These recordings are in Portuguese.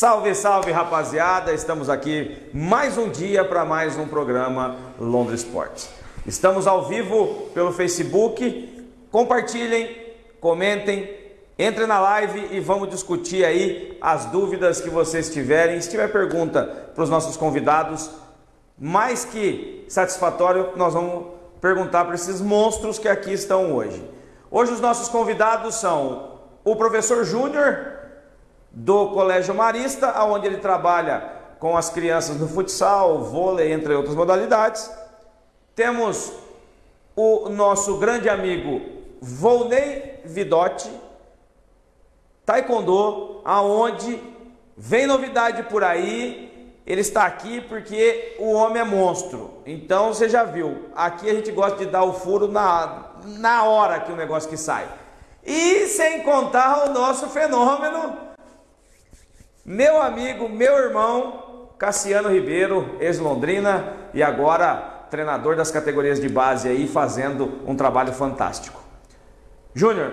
Salve, salve rapaziada! Estamos aqui mais um dia para mais um programa Londres Esportes. Estamos ao vivo pelo Facebook. Compartilhem, comentem, entrem na live e vamos discutir aí as dúvidas que vocês tiverem. Se tiver pergunta para os nossos convidados, mais que satisfatório, nós vamos perguntar para esses monstros que aqui estão hoje. Hoje os nossos convidados são o professor Júnior do Colégio Marista, onde ele trabalha com as crianças no futsal, vôlei, entre outras modalidades. Temos o nosso grande amigo Volney Vidotti, Taekwondo, aonde vem novidade por aí. Ele está aqui porque o homem é monstro. Então você já viu. Aqui a gente gosta de dar o furo na, na hora que o negócio que sai. E sem contar o nosso fenômeno meu amigo, meu irmão, Cassiano Ribeiro, ex-Londrina e agora treinador das categorias de base aí, fazendo um trabalho fantástico. Júnior,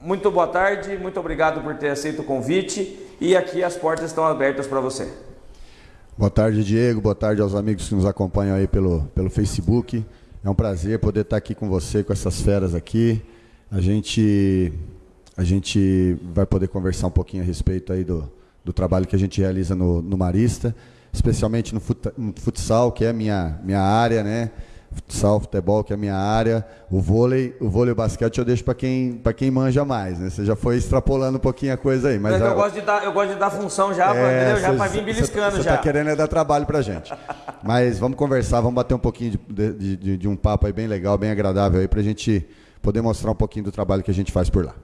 muito boa tarde, muito obrigado por ter aceito o convite e aqui as portas estão abertas para você. Boa tarde, Diego. Boa tarde aos amigos que nos acompanham aí pelo, pelo Facebook. É um prazer poder estar aqui com você, com essas feras aqui. A gente, a gente vai poder conversar um pouquinho a respeito aí do, do trabalho que a gente realiza no, no Marista, especialmente no, fut, no futsal, que é a minha, minha área, né? Futsal, futebol, que é a minha área. O vôlei, o vôlei e o basquete eu deixo para quem, quem manja mais, né? Você já foi extrapolando um pouquinho a coisa aí. Mas é eu, gosto de dar, eu gosto de dar função já, é, pra, já para vir beliscando cê, já. Você tá querendo é dar trabalho pra gente. mas vamos conversar, vamos bater um pouquinho de, de, de, de um papo aí bem legal, bem agradável aí, pra gente poder mostrar um pouquinho do trabalho que a gente faz por lá.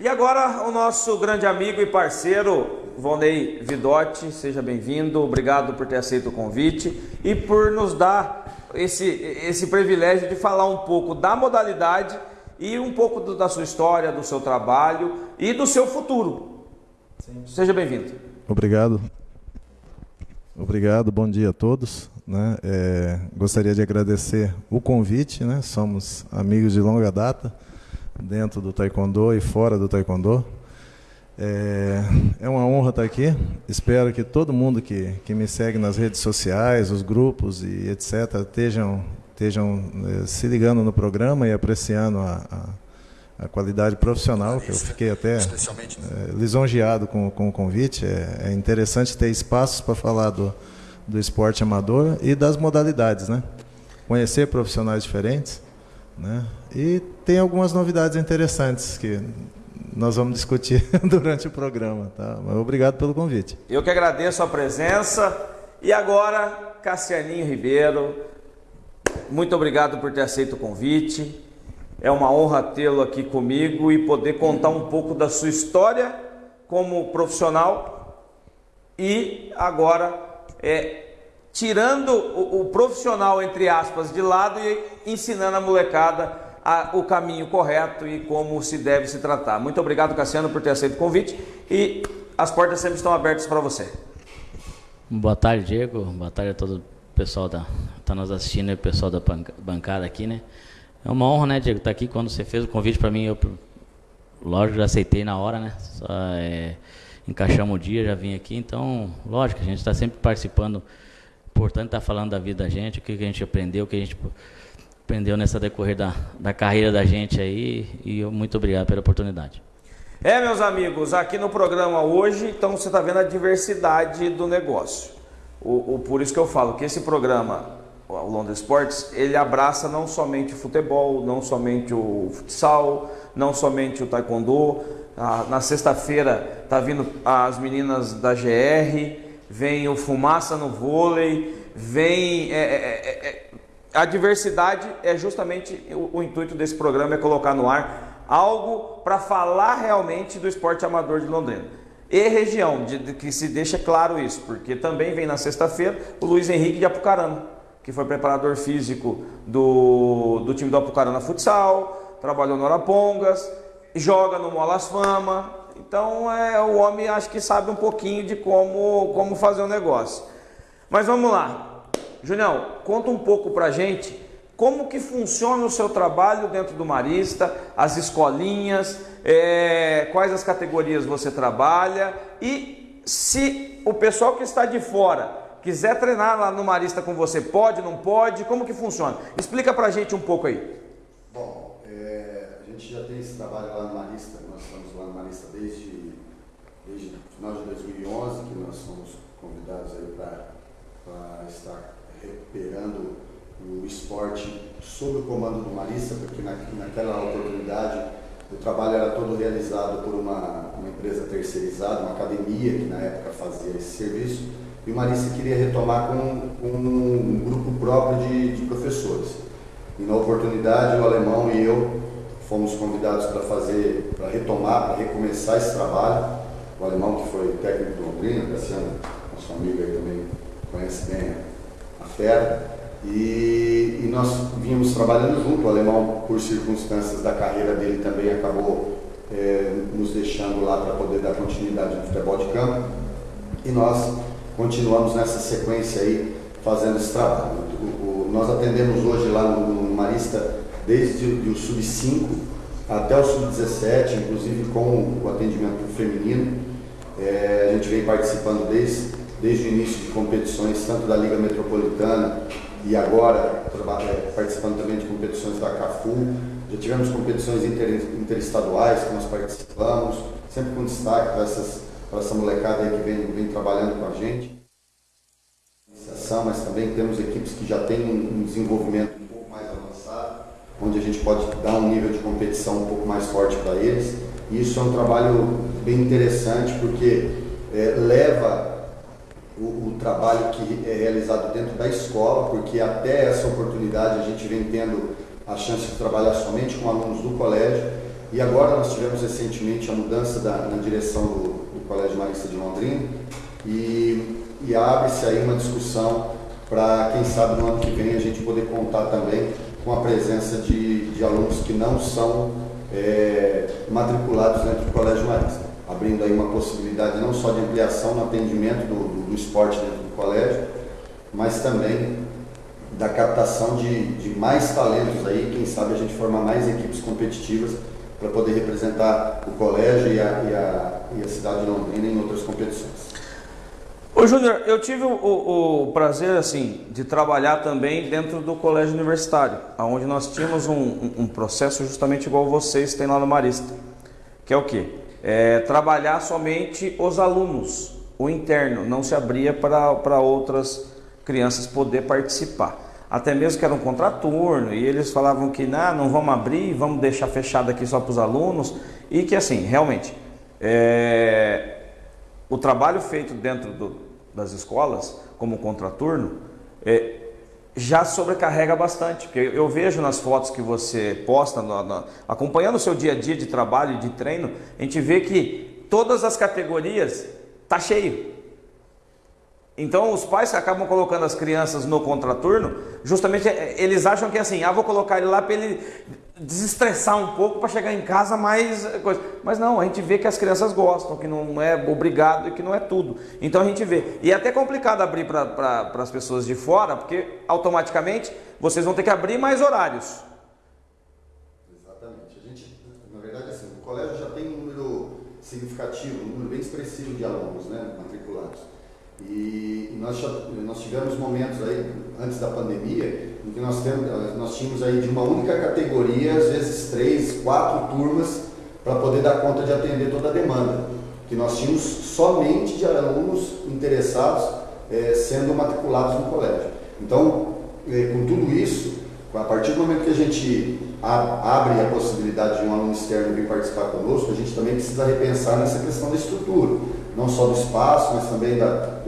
E agora o nosso grande amigo e parceiro, Vonei Vidotti, seja bem-vindo, obrigado por ter aceito o convite e por nos dar esse, esse privilégio de falar um pouco da modalidade e um pouco do, da sua história, do seu trabalho e do seu futuro. Sim. Seja bem-vindo. Obrigado. Obrigado, bom dia a todos. Né? É, gostaria de agradecer o convite, né? somos amigos de longa data dentro do Taekwondo e fora do Taekwondo. É, é uma honra estar aqui. Espero que todo mundo que, que me segue nas redes sociais, os grupos e etc., estejam, estejam é, se ligando no programa e apreciando a, a, a qualidade profissional, que eu fiquei até é, lisonjeado com, com o convite. É, é interessante ter espaços para falar do, do esporte amador e das modalidades, né? Conhecer profissionais diferentes. Né? E tem algumas novidades interessantes que nós vamos discutir durante o programa. Tá? Mas obrigado pelo convite. Eu que agradeço a presença. E agora, Cassianinho Ribeiro, muito obrigado por ter aceito o convite. É uma honra tê-lo aqui comigo e poder contar um pouco da sua história como profissional e agora é, tirando o, o, profissional, entre aspas, de lado e ensinando a molecada a, o caminho correto e como se deve se tratar. Muito obrigado, Cassiano, por ter aceito o convite e as portas sempre estão abertas para você. Boa tarde, Diego. Boa tarde a todo o pessoal que está nos assistindo e o pessoal da bancada aqui, né? É uma honra, né, Diego, estar tá aqui. Quando você fez o convite para mim, eu, lógico, já aceitei na hora, né? Só, é, encaixamos o dia, já vim aqui. Então, lógico, a gente está sempre participando importante estar tá falando da vida da gente, o que, a gente aprendeu, o que a gente aprendeu nessa decorrer da, da carreira da gente aí. E eu, muito obrigado pela oportunidade. É, meus amigos, aqui no programa hoje, então você está vendo a diversidade do negócio. O, o, por isso que eu falo que esse programa, o Londres Sports, ele abraça não somente o futebol, não somente o futsal, não somente o taekwondo. Ah, na sexta-feira tá vindo as meninas da GR, vem o fumaça no vôlei, vem. É, é, é, é, a diversidade é justamente o, o, intuito desse programa, é colocar no ar algo para falar realmente do esporte amador de Londrina. E região, de, de, que se deixa claro isso, porque também vem na sexta-feira o Luiz Henrique de Apucarana, que foi preparador físico do, do time do Apucarana Futsal, trabalhou no Arapongas, joga no Molas Fama, então é, o homem acho que sabe um pouquinho de como, como fazer o um negócio. Mas vamos lá. Junião, conta um pouco pra gente como que funciona o seu trabalho dentro do Marista, as escolinhas, é, quais as categorias você trabalha e se o pessoal que está de fora quiser treinar lá no Marista com você, pode, não pode? Como que funciona? Explica pra gente um pouco aí. Bom, é, a gente já tem esse trabalho lá no Marista, nós estamos lá no Marista desde, desde final de 2011, que nós somos convidados aí para estar recuperando o esporte sob o comando do Marista, porque na, naquela oportunidade o trabalho era todo realizado por uma, uma empresa terceirizada, uma academia que na época fazia esse serviço e o Marista queria retomar com, com um grupo próprio de, de, professores. E na oportunidade o alemão e eu fomos convidados para fazer, para retomar, para recomeçar esse trabalho. O alemão que foi técnico do Londrina, Cassiano, nosso amigo aí também conhece bem fera. E, e, nós vínhamos trabalhando junto, o alemão, por circunstâncias da carreira dele, também acabou é, nos deixando lá para poder dar continuidade no futebol de campo. E nós continuamos nessa sequência aí fazendo esse trabalho. O, o, nós atendemos hoje lá no, no Marista desde o sub-5 até o sub-17, inclusive com o atendimento feminino. É, a gente vem participando desde, desde o início de competições, tanto da Liga Metropolitana e agora é, participando também de competições da CAFU. Já tivemos competições inter, interestaduais que nós participamos, sempre com destaque para essas para essa molecada que vem, vem trabalhando com a gente. Mas também temos equipes que já têm um desenvolvimento um pouco mais avançado, onde a gente pode dar um nível de competição um pouco mais forte para eles. E isso é um trabalho bem interessante porque é, leva o, o, trabalho que é realizado dentro da escola, porque até essa oportunidade a gente vem tendo a chance de trabalhar somente com alunos do colégio. E agora nós tivemos recentemente a mudança da, na direção do, Colégio Marista de Londrina e, e abre-se aí uma discussão para, quem sabe, no ano que vem a gente poder contar também com a presença de, de alunos que não são é, matriculados dentro do Colégio Marista, abrindo aí uma possibilidade não só de ampliação no atendimento do, do, do esporte dentro do colégio, mas também da captação de, de mais talentos aí, quem sabe a gente formar mais equipes competitivas para poder representar o colégio e a, e, a, e a, cidade de Londrina em outras competições. Ô Júnior, eu tive o, o, prazer assim de trabalhar também dentro do colégio universitário, onde nós tínhamos um, um, processo justamente igual vocês têm lá no Marista, que é o que? É, trabalhar somente os alunos, o interno, não se abria para outras crianças poder participar. Até mesmo que era um contraturno, e eles falavam que não, não vamos abrir, vamos deixar fechado aqui só para os alunos, e que assim, realmente, é, o trabalho feito dentro do, das escolas, como contraturno, é, já sobrecarrega bastante, porque eu vejo nas fotos que você posta, no, no, acompanhando o seu dia a dia de trabalho e de treino, a gente vê que todas as categorias tá cheio. Então os pais acabam colocando as crianças no contraturno, justamente é, eles acham que é assim, ah, vou colocar ele lá para ele desestressar um pouco para chegar em casa mais coisa. Mas não, a gente vê que as crianças gostam, que não é obrigado e que não é tudo. Então a gente vê. E é até complicado abrir para as pessoas de fora, porque automaticamente vocês vão ter que abrir mais horários. Exatamente. A gente, na verdade, assim, o colégio já tem um número significativo, um número bem expressivo de alunos, né. E nós, nós tivemos momentos aí, antes da pandemia, em que nós, temos, nós tínhamos aí de uma única categoria, às vezes três, quatro turmas, para poder dar conta de atender toda a demanda. Que nós tínhamos somente de alunos interessados é, sendo matriculados no colégio. Então, é, com tudo isso, a partir do momento que a gente abre a possibilidade de um aluno externo vir participar conosco, a gente também precisa repensar nessa questão da estrutura, não só do espaço, mas também da,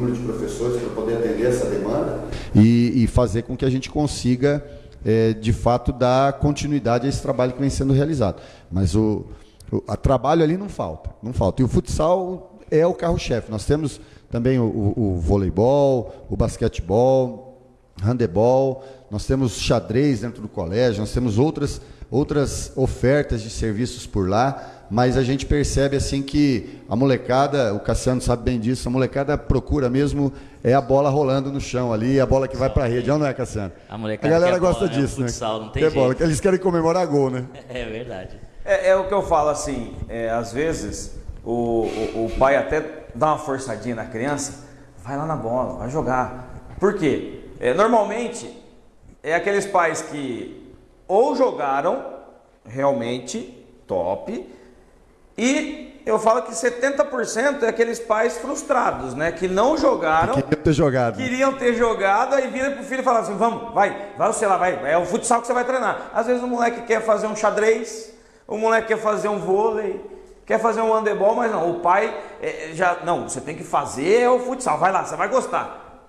número de professores para poder atender essa demanda e, e, fazer com que a gente consiga, é, de fato, dar continuidade a esse trabalho que vem sendo realizado. Mas o, o trabalho ali não falta, não falta. E o futsal é o carro-chefe. Nós temos também o, o, o voleibol, o basquetebol, handebol, nós temos xadrez dentro do colégio, nós temos outras, outras ofertas de serviços por lá, mas a gente percebe assim que a molecada, o Cassiano sabe bem disso, a molecada procura mesmo é a bola rolando no chão ali, a bola que vai para a rede, não é, Cassiano? A, molecada a galera gosta bola, disso, é né? Futsal, não tem jeito. bola, eles querem comemorar gol, né? É verdade. É, é o que eu falo assim, é, às vezes o, o, o pai até dar uma forçadinha na criança, vai lá na bola, vai jogar. Por quê? É, normalmente é aqueles pais que ou jogaram realmente top e eu falo que 70% é aqueles pais frustrados, né? Que não jogaram. Que queriam ter jogado. Queriam ter jogado, aí vira pro filho e fala assim: vamos, vai, vai, sei lá, vai. É o futsal que você vai treinar. Às vezes o moleque quer fazer um xadrez, o moleque quer fazer um vôlei, quer fazer um handebol, mas não. O pai é, já. Não, você tem que fazer o futsal, vai lá, você vai gostar.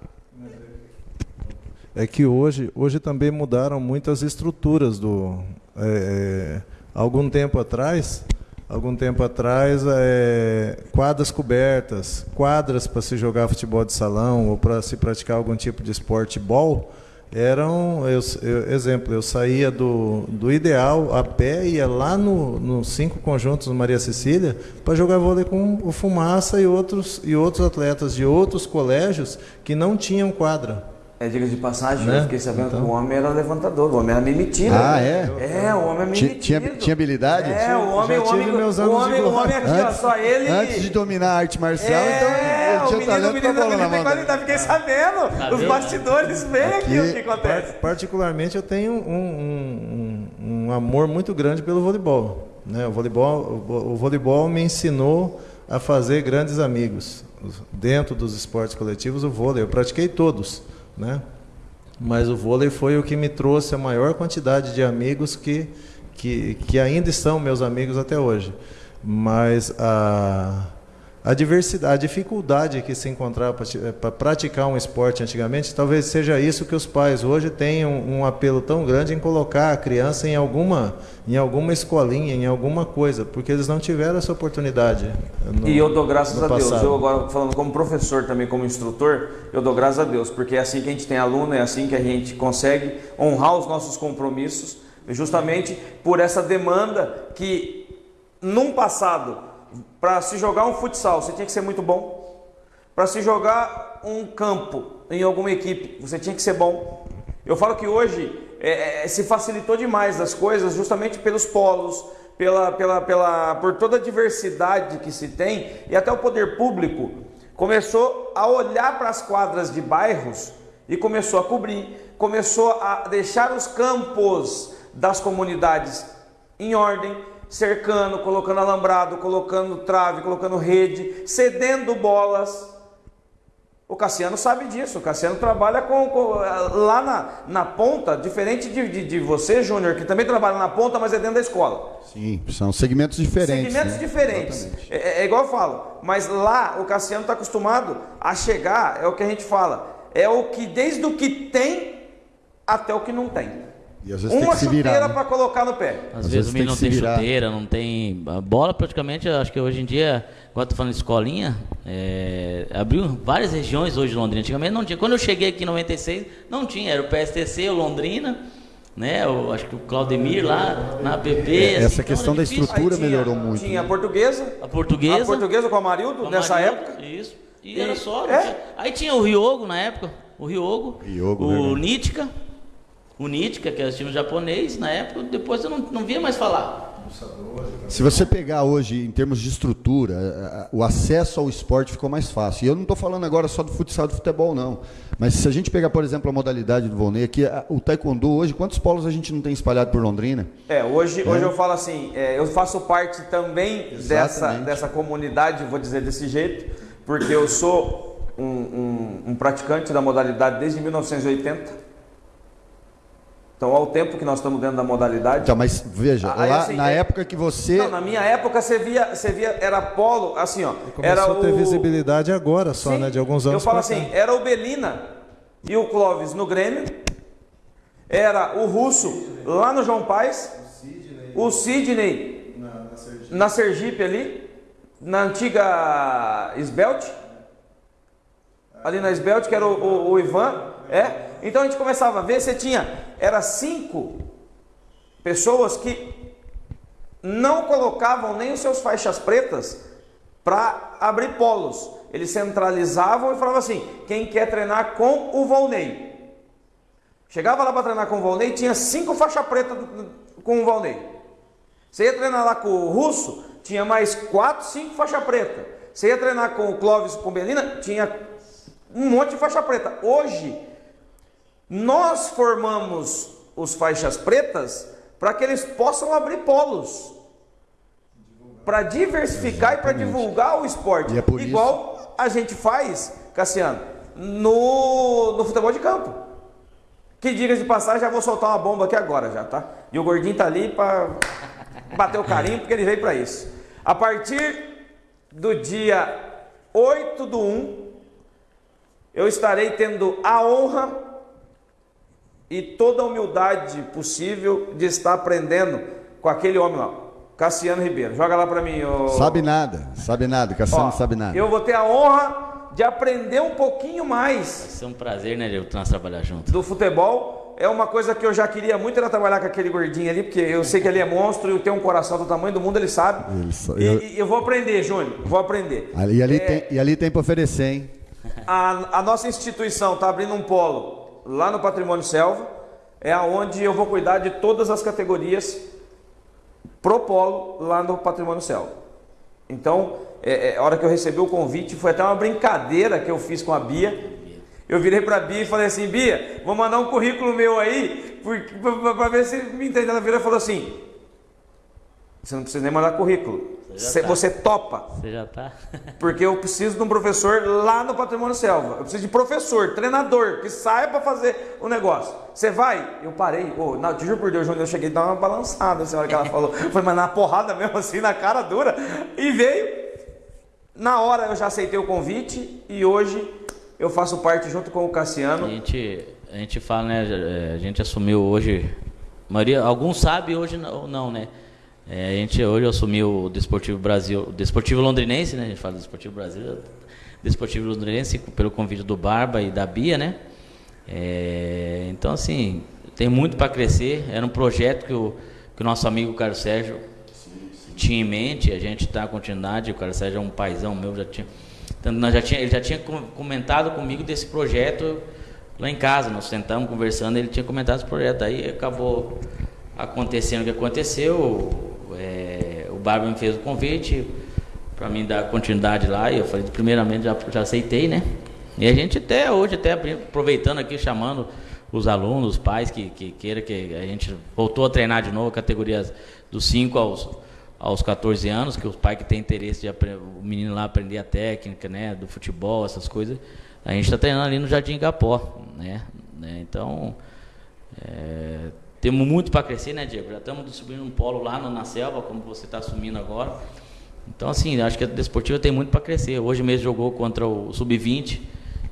É que hoje, hoje também mudaram muitas estruturas do. É, é, algum tempo atrás algum tempo atrás, é, quadras cobertas, quadras para se jogar futebol de salão ou para se praticar algum tipo de esporte ball, eram, eu, eu, exemplo, eu saía do, do ideal a pé, ia lá nos no cinco conjuntos do Maria Cecília para jogar vôlei com o Fumaça e outros, e outros atletas de outros colégios que não tinham quadra. É, diga de passagem, né? eu fiquei sabendo então. que o homem era levantador, o homem era mimitido. Ah, é? É, o homem é mimitido. Tinha, tinha habilidade? É, o homem, o homem, meus o homem, o homem aqui, antes, ó, só ele... Antes de dominar a arte marcial, é, então ele tinha o talento menino, pra bola menino, na mão. Tá, fiquei sabendo, tá os bastidores vem aqui, aqui, o que acontece. Particularmente, eu tenho um, um, um amor muito grande pelo voleibol. Né? O, voleibol o, o voleibol me ensinou a fazer grandes amigos. Dentro dos esportes coletivos, o vôlei, eu pratiquei todos, né? mas o vôlei foi o que me trouxe a maior quantidade de amigos que, que, que ainda são meus amigos até hoje. Mas a, a diversidade, a dificuldade que se encontrava para praticar um esporte antigamente, talvez seja isso que os pais hoje têm um, um, apelo tão grande em colocar a criança em alguma, em alguma escolinha, em alguma coisa, porque eles não tiveram essa oportunidade. No, e eu dou graças a Deus. Eu agora falando como professor também, como instrutor, eu dou graças a Deus, porque é assim que a gente tem aluno, é assim que a gente consegue honrar os nossos compromissos, justamente por essa demanda que num passado para se jogar um futsal, você tinha que ser muito bom. Para se jogar um campo em alguma equipe, você tinha que ser bom. Eu falo que hoje é, é, se facilitou demais as coisas justamente pelos polos, pela, pela, pela, por toda a diversidade que se tem e até o poder público começou a olhar para as quadras de bairros e começou a cobrir, começou a deixar os campos das comunidades em ordem, cercando, colocando alambrado, colocando trave, colocando rede, cedendo bolas. O Cassiano sabe disso. O Cassiano trabalha com, com lá na, na ponta, diferente de, de, de você, Júnior, que também trabalha na ponta, mas é dentro da escola. Sim, são segmentos diferentes. Segmentos né? diferentes. É, é, é, igual eu falo, mas lá o Cassiano está acostumado a chegar, é o que a gente fala, é o que desde o que tem até o que não tem. E às vezes Uma tem que chuteira né? para colocar no pé. Às, às vezes, o menino não tem chuteira, não tem. A bola praticamente, acho que hoje em dia, agora tô falando de escolinha, é... abriu várias regiões hoje de Londrina. Antigamente não tinha. Quando eu cheguei aqui em 96, não tinha. Era o PSTC, o Londrina. Né, eu acho que o Claudemir lá na APP. É, assim, essa questão da estrutura tinha, melhorou muito. Tinha né? a portuguesa. A portuguesa. A portuguesa com o Amarildo, nessa época. Isso. E, e era só. É? Aí tinha o Ryogo na época. O Ryogo. Ryogo o Nítica o Nitka, que era o time japonês, na época, depois eu não, não via mais falar. Se você pegar hoje, em termos de estrutura, o acesso ao esporte ficou mais fácil. E eu não estou falando agora só do futsal do futebol, não. Mas se a gente pegar, por exemplo, a modalidade do Volney, aqui, o taekwondo hoje, quantos polos a gente não tem espalhado por Londrina? É, hoje, é. hoje eu falo assim, é, eu faço parte também dessa, dessa comunidade, vou dizer desse jeito, porque eu sou um, um, um praticante da modalidade desde 1980. Então, ao tempo que nós estamos dentro da modalidade. Então, mas veja, aí, lá, assim, na é... época que você. Não, na minha época você via, você via era polo, assim, ó. Começou era a ter o... visibilidade agora só, Sim, né? De alguns anos. Eu falo assim, era o Belina e o Clóvis no Grêmio, era o Russo lá no João Paz, o Sidney, na, na, Sergipe. na Sergipe ali, na antiga Esbelt, ali na Esbelt, que era o, o, o Ivan, é. Então a gente começava a ver, você tinha, era cinco pessoas que não colocavam nem os seus faixas pretas para abrir polos. Eles centralizavam e falavam assim: quem quer treinar com o Volney? Chegava lá para treinar com o Volney, tinha cinco faixas pretas com o Volney. Você ia treinar lá com o Russo, tinha mais quatro, cinco faixas pretas. Você ia treinar com o Clóvis com Belina, tinha um monte de faixa preta. Hoje, nós formamos os faixas pretas para que eles possam abrir polos. Para diversificar Exatamente. e para divulgar o esporte. É Igual isso... a gente faz, Cassiano, no, no futebol de campo. Que diga de passagem, já vou soltar uma bomba aqui agora já, tá? E o gordinho tá ali para bater o carinho, porque ele veio para isso. A partir do dia 8 do 1, eu estarei tendo a honra e toda a humildade possível de estar aprendendo com aquele homem lá, Cassiano Ribeiro. Joga lá para mim. Ô... Sabe nada, sabe nada, Cassiano Ó, sabe nada. Eu vou ter a honra de aprender um pouquinho mais. Vai ser um prazer, né, de nós trabalhar junto. Do futebol. É uma coisa que eu já queria muito era trabalhar com aquele gordinho ali, porque eu sei que ele é monstro e tem um coração do tamanho do mundo, ele sabe. Ele só, e, eu... e, eu... vou aprender, Júnior, vou aprender. E ali, é... tem, e ali tem para oferecer, hein? A, a nossa instituição está abrindo um polo lá no Patrimônio Selva, é aonde eu vou cuidar de todas as categorias pro polo lá no Patrimônio Selva. Então, é, é, a hora que eu recebi o convite, foi até uma brincadeira que eu fiz com a Bia. Eu virei para a Bia e falei assim: Bia, vou mandar um currículo meu aí, para ver se me entende. Ela virou e falou assim: Você não precisa nem mandar currículo. Você, tá. você topa. Você já tá. Porque eu preciso de um professor lá no Patrimônio Selva. Eu preciso de professor, treinador, que saiba fazer o negócio. Você vai? Eu parei. Oh, não, te juro por Deus, Júnior, eu cheguei a dar uma balançada na hora que ela falou. Foi, mas na porrada mesmo, assim, na cara dura. E veio. Na hora eu já aceitei o convite e hoje eu faço parte junto com o Cassiano. A gente, a gente fala, né? A gente assumiu hoje. Maria, alguns sabem hoje não, não né? É, a gente hoje assumiu o Desportivo Brasil, o Desportivo Londrinense, né? A gente fala Desportivo Brasil, Desportivo Londrinense pelo convite do Barba e da Bia, né? É, então assim, tem muito para crescer. Era um projeto que o, que o nosso amigo Carlos Sérgio tinha em mente. A gente dá continuidade. O Carlos Sérgio é um paizão meu, já tinha, nós já tinha, ele já tinha comentado comigo desse projeto lá em casa. Nós sentamos conversando, ele tinha comentado esse projeto. Aí acabou acontecendo o que aconteceu é, o Barba me fez o convite para mim dar continuidade lá e eu falei, primeiramente já, já aceitei, né? E a gente até hoje, até aproveitando aqui, chamando os alunos, os pais que, que queira que a gente voltou a treinar de novo, categorias dos 5 aos, aos 14 anos, que os pais que têm interesse de o menino lá aprender a técnica, né, do futebol, essas coisas, a gente está treinando ali no Jardim Gapó, né, né então é, temos muito para crescer, né, Diego? Já estamos subindo um polo lá na selva, como você está assumindo agora. Então, assim, acho que a Desportiva tem muito para crescer. Hoje mesmo jogou contra o Sub-20,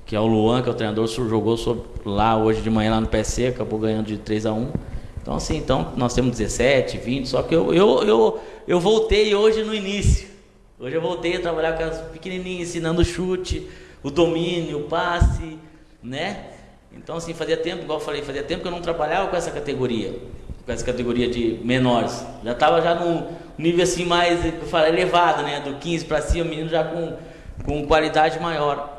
que é o Luan, que é o treinador, jogou lá hoje de manhã lá no PC, acabou ganhando de 3 a 1 Então, assim, então, nós temos 17, 20, só que eu, eu, eu, eu voltei hoje no início. Hoje eu voltei a trabalhar com as pequenininhas, ensinando o chute, o domínio, o passe, né? Então, assim, fazia tempo, igual eu falei, fazia tempo que eu não trabalhava com essa categoria, com essa categoria de menores. Já estava já num nível assim mais, eu falei, elevado, né? Do 15 para cima, menino já com, com qualidade maior.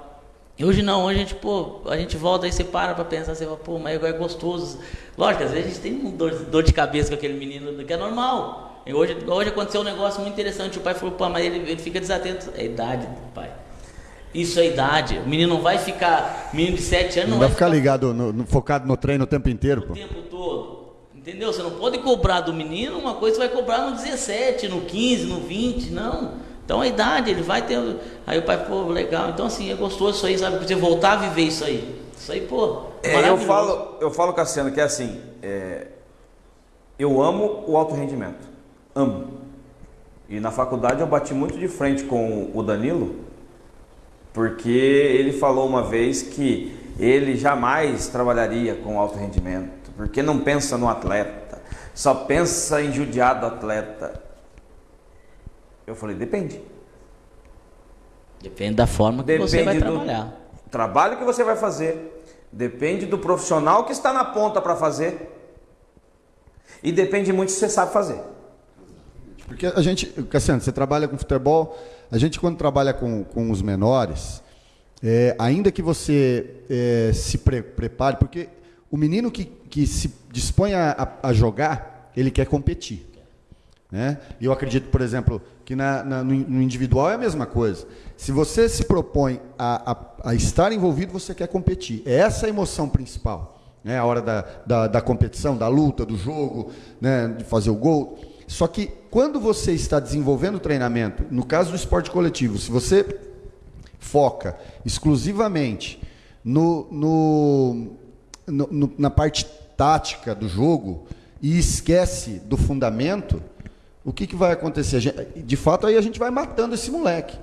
E hoje não, hoje a gente, pô, a gente volta e você para para pensar, você fala, pô, mas é gostoso. Lógico, às vezes a gente tem um dor, dor de cabeça com aquele menino, que é normal. E hoje, hoje aconteceu um negócio muito interessante, o pai falou, pô, mas ele, ele fica desatento. É idade do pai. Isso é idade. O menino não vai ficar. Menino de 7 anos não, não vai, ficar, ficar ligado, no, no, focado no treino o tempo inteiro. O pô. tempo todo. Entendeu? Você não pode cobrar do menino uma coisa que você vai cobrar no 17, no 15, no 20, não. Então a idade, ele vai ter. Aí o pai, pô, legal. Então assim, é gostoso isso aí, sabe? Você voltar a viver isso aí. Isso aí, pô. É, eu falo, eu falo, Cassiano, que é assim. É, eu amo o alto rendimento. Amo. E na faculdade eu bati muito de frente com o Danilo porque ele falou uma vez que ele jamais trabalharia com alto rendimento, porque não pensa no atleta, só pensa em judiar do atleta. Eu falei, depende. Depende da forma que depende você vai trabalhar. trabalho que você vai fazer, depende do profissional que está na ponta para fazer e depende muito se você sabe fazer. Porque a gente, Cassiano, você trabalha com futebol, a gente quando trabalha com, com os menores, é, ainda que você é, se pre prepare, porque o menino que, que se dispõe a, a, jogar, ele quer competir. Né? Eu acredito, por exemplo, que na, na, no individual é a mesma coisa. Se você se propõe a, a, a, estar envolvido, você quer competir. É essa a emoção principal. Né? A hora da, da, da competição, da luta, do jogo, né? de fazer o gol. Só que quando você está desenvolvendo o treinamento, no caso do esporte coletivo, se você foca exclusivamente no, no, no, na parte tática do jogo e esquece do fundamento, o que, que vai acontecer? De fato, aí a gente vai matando esse moleque.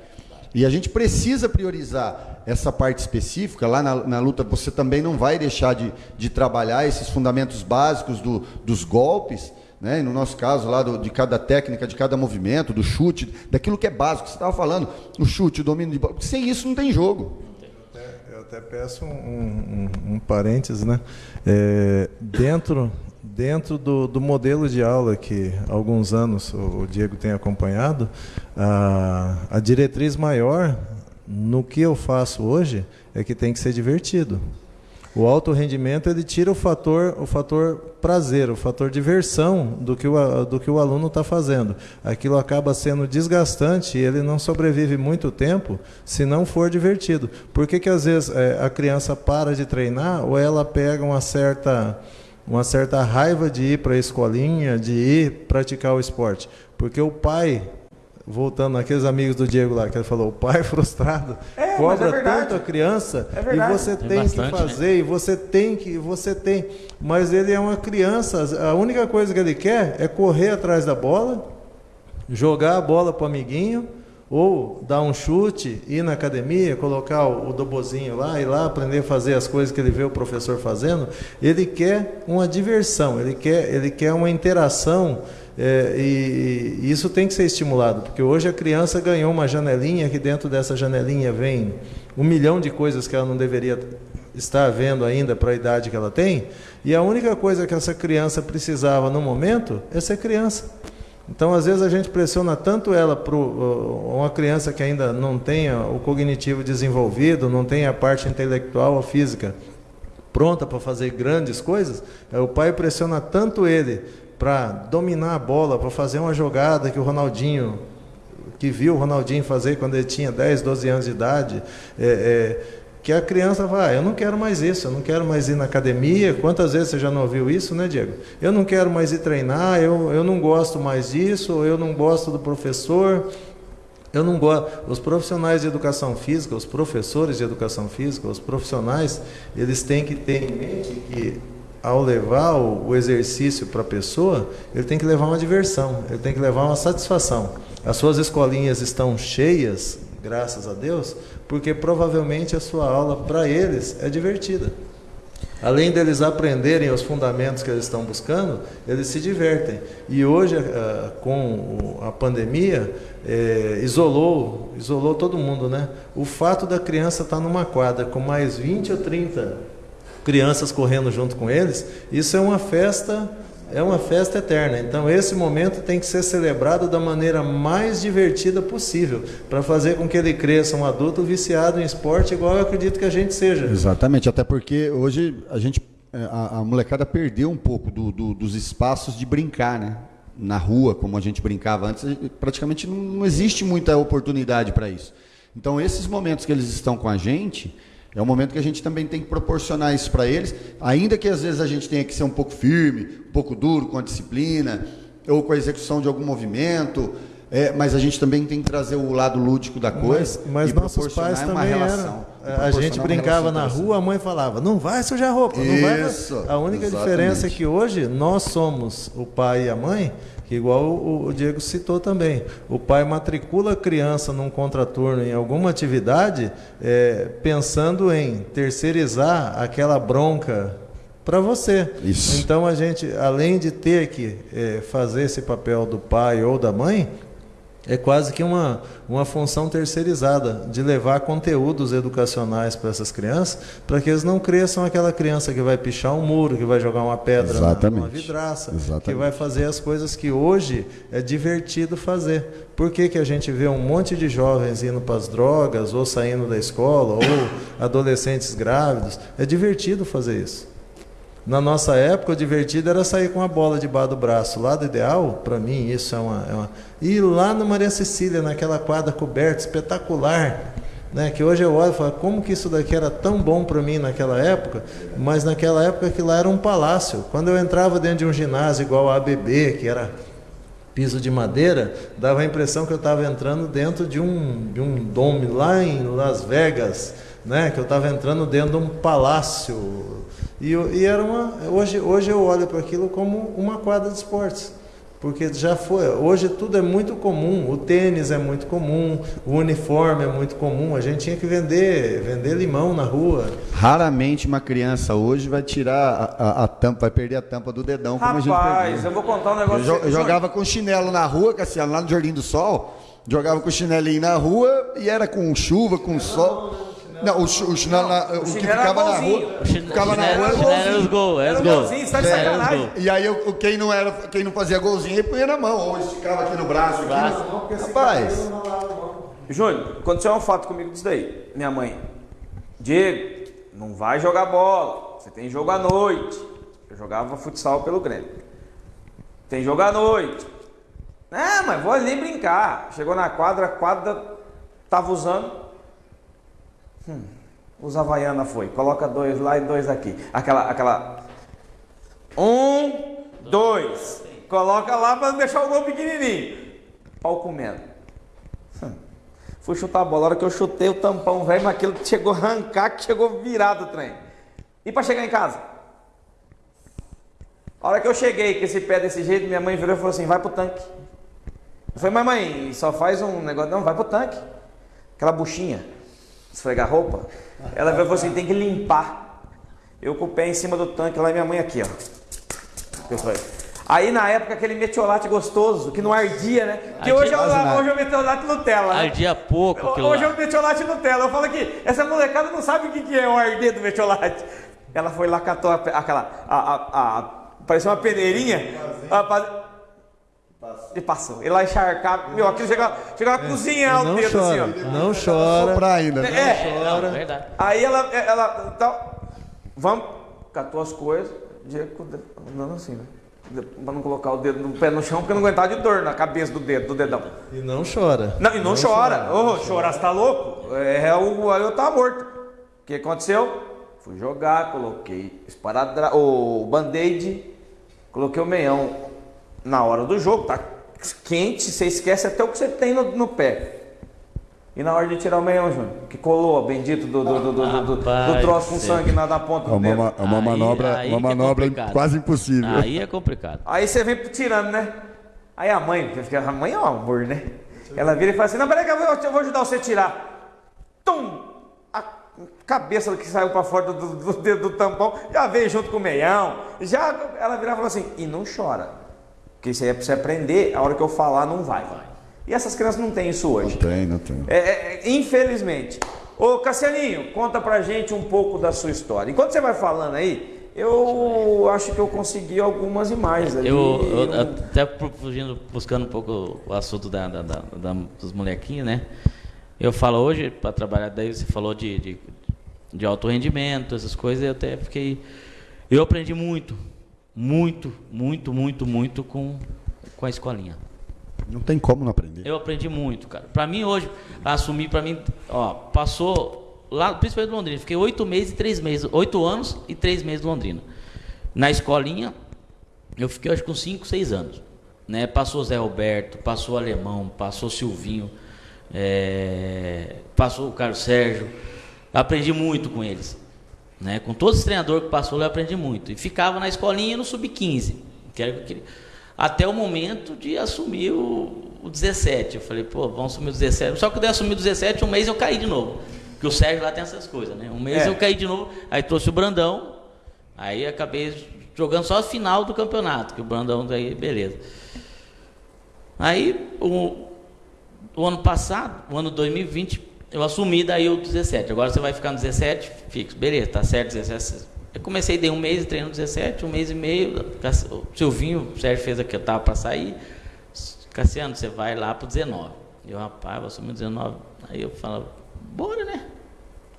E a gente precisa priorizar essa parte específica. Lá na, na luta, você também não vai deixar de, de trabalhar esses fundamentos básicos do, dos golpes. Né? no nosso caso, lá do, de cada técnica, de cada movimento, do chute, daquilo que é básico. Você estava falando, o chute, o domínio de bola. Sem isso não tem jogo. Eu até peço um, um, um parênteses, né? É, dentro dentro do, do, modelo de aula que há alguns anos o, Diego tem acompanhado, a, a diretriz maior no que eu faço hoje é que tem que ser divertido. O alto rendimento ele tira o fator, o fator prazer, o fator diversão do que o, do que o aluno está fazendo. Aquilo acaba sendo desgastante e ele não sobrevive muito tempo se não for divertido. Por que, que às vezes é, a criança para de treinar ou ela pega uma certa uma certa raiva de ir para a escolinha, de ir praticar o esporte. Porque o pai, voltando naqueles amigos do Diego lá, que ele falou, o pai frustrado é, cobra é tanto a criança é e você tem, tem bastante, que fazer, né? e você tem que, você tem. Mas ele é uma criança, a única coisa que ele quer é correr atrás da bola, jogar a bola para o amiguinho, ou dar um chute, ir na academia, colocar o, o dobozinho lá, ir lá aprender a fazer as coisas que ele vê o professor fazendo, ele quer uma diversão, ele quer, ele quer uma interação é, e, isso tem que ser estimulado, porque hoje a criança ganhou uma janelinha, que dentro dessa janelinha vem um milhão de coisas que ela não deveria estar vendo ainda para a idade que ela tem, e a única coisa que essa criança precisava no momento é ser criança. Então, às vezes, a gente pressiona tanto ela para uma criança que ainda não tenha o cognitivo desenvolvido, não tenha a parte intelectual ou física pronta para fazer grandes coisas, é, o pai pressiona tanto ele para dominar a bola, para fazer uma jogada que o Ronaldinho, que viu o Ronaldinho fazer quando ele tinha 10, 12 anos de idade, é, é, que a criança vai, ah, eu não quero mais isso, eu não quero mais ir na academia. Quantas vezes você já não ouviu isso, né, Diego? Eu não quero mais ir treinar, eu, eu não gosto mais disso, eu não gosto do professor. Eu não gosto. Os profissionais de educação física, os professores de educação física, os profissionais, eles têm que ter em mente que ao levar o, o exercício para a pessoa, ele tem que levar uma diversão, ele tem que levar uma satisfação. As suas escolinhas estão cheias, graças a Deus, porque provavelmente a sua aula para eles é divertida. Além deles aprenderem os fundamentos que eles estão buscando, eles se divertem. E hoje, eh, com a pandemia, é, isolou, isolou todo mundo, né? O fato da criança estar numa quadra com mais 20 ou 30 crianças correndo junto com eles, isso é uma festa é uma festa eterna. Então, esse momento tem que ser celebrado da maneira mais divertida possível, para fazer com que ele cresça um adulto viciado em esporte, igual eu acredito que a gente seja. Exatamente, até porque hoje a gente, é, a, a molecada perdeu um pouco do, do, dos espaços de brincar, né? Na rua, como a gente brincava antes, praticamente não, não existe muita oportunidade para isso. Então, esses momentos que eles estão com a gente é um momento que a gente também tem que proporcionar isso para eles, ainda que às vezes a gente tenha que ser um pouco firme, um pouco duro com a disciplina, ou com a execução de algum movimento, é, mas a gente também tem que trazer o lado lúdico da coisa. Mas, mas nossos pais também relação, eram. A gente brincava na rua, a mãe falava, não vai sujar roupa, não Isso, vai. A única exatamente. diferença é que hoje nós somos o pai e a mãe que igual o, Diego citou também, o pai matricula a criança num contraturno em alguma atividade, é, pensando em terceirizar aquela bronca para você. Isso. Então a gente, além de ter que é, fazer esse papel do pai ou da mãe, é quase que uma, uma função terceirizada de levar conteúdos educacionais para essas crianças, para que eles não cresçam aquela criança que vai pichar um muro, que vai jogar uma pedra Exatamente. numa vidraça, Exatamente. que vai fazer as coisas que hoje é divertido fazer. Por que, que a gente vê um monte de jovens indo para as drogas, ou saindo da escola, ou adolescentes grávidos? É divertido fazer isso. Na nossa época, o divertido era sair com a bola debaixo do braço. Lado ideal, para mim, isso é uma, é uma. Ir lá na Maria Cecília, naquela quadra coberta, espetacular. Né, que hoje eu olho e falo, como que isso daqui era tão bom para mim naquela época, mas naquela época aquilo lá era um palácio. Quando eu entrava dentro de um ginásio igual a ABB, que era piso de madeira, dava a impressão que eu estava entrando dentro de um, de um dome lá em Las Vegas, né? que eu estava entrando dentro de um palácio. E, e era uma, hoje, hoje eu olho para aquilo como uma quadra de esportes. Porque já foi, hoje tudo é muito comum, o tênis é muito comum, o uniforme é muito comum, a gente tinha que vender, vender limão na rua. Raramente uma criança hoje vai tirar a, a, a tampa, vai perder a tampa do dedão Rapaz, como a gente perdeu. eu vou contar um negócio. Eu, eu jogava com chinelo na rua, Cassiano, lá no Jardim do Sol, jogava com chinelinho na rua e era com chuva, com sol. Não, o, o chinelo, na, o, que ficava na rua, ficava na rua era os gols, era os gols. Tá de sacanagem. E aí eu, quem não era, quem não fazia golzinho, ele punha na mão, ou esticava aqui no braço, aqui. No... Rapaz. Júnior, aconteceu um fato comigo disso daí. Minha mãe, Diego, não vai jogar bola. Você tem jogo à noite. Eu jogava futsal pelo Grêmio. Tem jogo à noite. É, mas vou ali brincar. Chegou na quadra, a quadra tava usando Hum, os Havaiana foi. Coloca dois lá e dois aqui. Aquela, aquela. Um, dois. Coloca lá para deixar o gol pequenininho. Pau comendo. Hum. Fui chutar a bola. A hora que eu chutei o tampão, velho, mas aquilo chegou a arrancar, que chegou virado o trem. E para chegar em casa? A hora que eu cheguei com esse pé desse jeito, minha mãe virou e falou assim: vai pro tanque. Eu falei, mas mãe, só faz um negócio. Não, vai pro tanque. Aquela buchinha esfregar roupa, ela falou assim, tem que limpar. Eu com o pé em cima do tanque, lá e minha mãe aqui, ó. Aí na época aquele metiolate gostoso, que não ardia, né? Que hoje é, o, hoje é o metiolate Nutella. Né? Ardia pouco. Hoje é o metiolate Nutella. Eu falo que essa molecada não sabe o que é o arder do metiolate. Ela foi lá, catou aquela. A, a, a, parecia uma peneirinha. A, ele passou. Ele lá encharcado. Meu, aquilo chegou, chegou a é, cozinhar o dedo chora, assim, ó. Não chora. Soprar ainda. Né? É, não chora. Não, verdade. Aí ela, ela tá, vamos, catou as coisas, andando assim, né? Pra não colocar o dedo no pé no chão, porque não aguentava de dor na cabeça do dedo, do dedão. E não chora. Não, e não, não chora. Ô, oh, chorar, você tá louco? É, o, aí eu tava morto. O que aconteceu? Fui jogar, coloquei esparadrapo, o band-aid, coloquei o meião na hora do jogo, tá quente, você esquece até o que você tem no, no pé. E na hora de tirar o meião, Júnior, que colou, bendito do, do, do, do, do, do troço com sangue na, na ponta do é uma, É uma aí, manobra, aí uma é manobra é quase impossível. Aí é complicado. Aí você vem tirando, né? Aí a mãe, a mãe é um amor, né? Ela vira e fala assim: Não, peraí que eu vou, eu vou ajudar você a tirar. Tum! A cabeça que saiu para fora do, do, do, do tampão já veio junto com o meião. Já ela vira e fala assim: E não chora. Porque isso aí é para você aprender, a hora que eu falar não vai. E essas crianças não têm isso hoje. Não tem, não tem. É, é, infelizmente. Ô Cassianinho, conta pra gente um pouco da sua história. Enquanto você vai falando aí, eu acho que eu consegui algumas imagens ali. Eu, eu até fugindo, buscando um pouco o assunto da, da, da, da dos molequinhos, né? Eu falo hoje, para trabalhar, daí você falou de, de, de alto rendimento, essas coisas, eu até fiquei. Eu aprendi muito muito, muito, muito, muito com, com a escolinha. Não tem como não aprender. Eu aprendi muito, cara. Para mim hoje, assumir para mim, ó, passou lá, principalmente em Londrina, fiquei oito meses e três meses, oito anos e três meses em Londrina. Na escolinha, eu fiquei acho com cinco, seis anos. Né? Passou Zé Roberto, passou Alemão, passou Silvinho, é, passou o Carlos Sérgio. Aprendi muito com eles. Né? Com todos os treinadores que passou, eu aprendi muito. E ficava na escolinha no sub-15. Até o momento de assumir o, o 17. Eu falei, pô, vamos assumir o 17. Só que eu assumir o 17, um mês eu caí de novo. Porque o Sérgio lá tem essas coisas, né? Um mês é. eu caí de novo, aí trouxe o Brandão, aí acabei jogando só a final do campeonato, que o Brandão daí, beleza. Aí o, o ano passado, o ano 2020, eu assumi daí o 17. Agora você vai ficar no 17, fixo. Beleza, tá certo, 17. Eu comecei, dei um mês treinando 17, um mês e meio. O Silvinho, o Sérgio fez aqui, eu tava para sair. Cassiano, você vai lá pro 19. Eu, rapaz, vou assumir o 19. Aí eu falava, bora, né?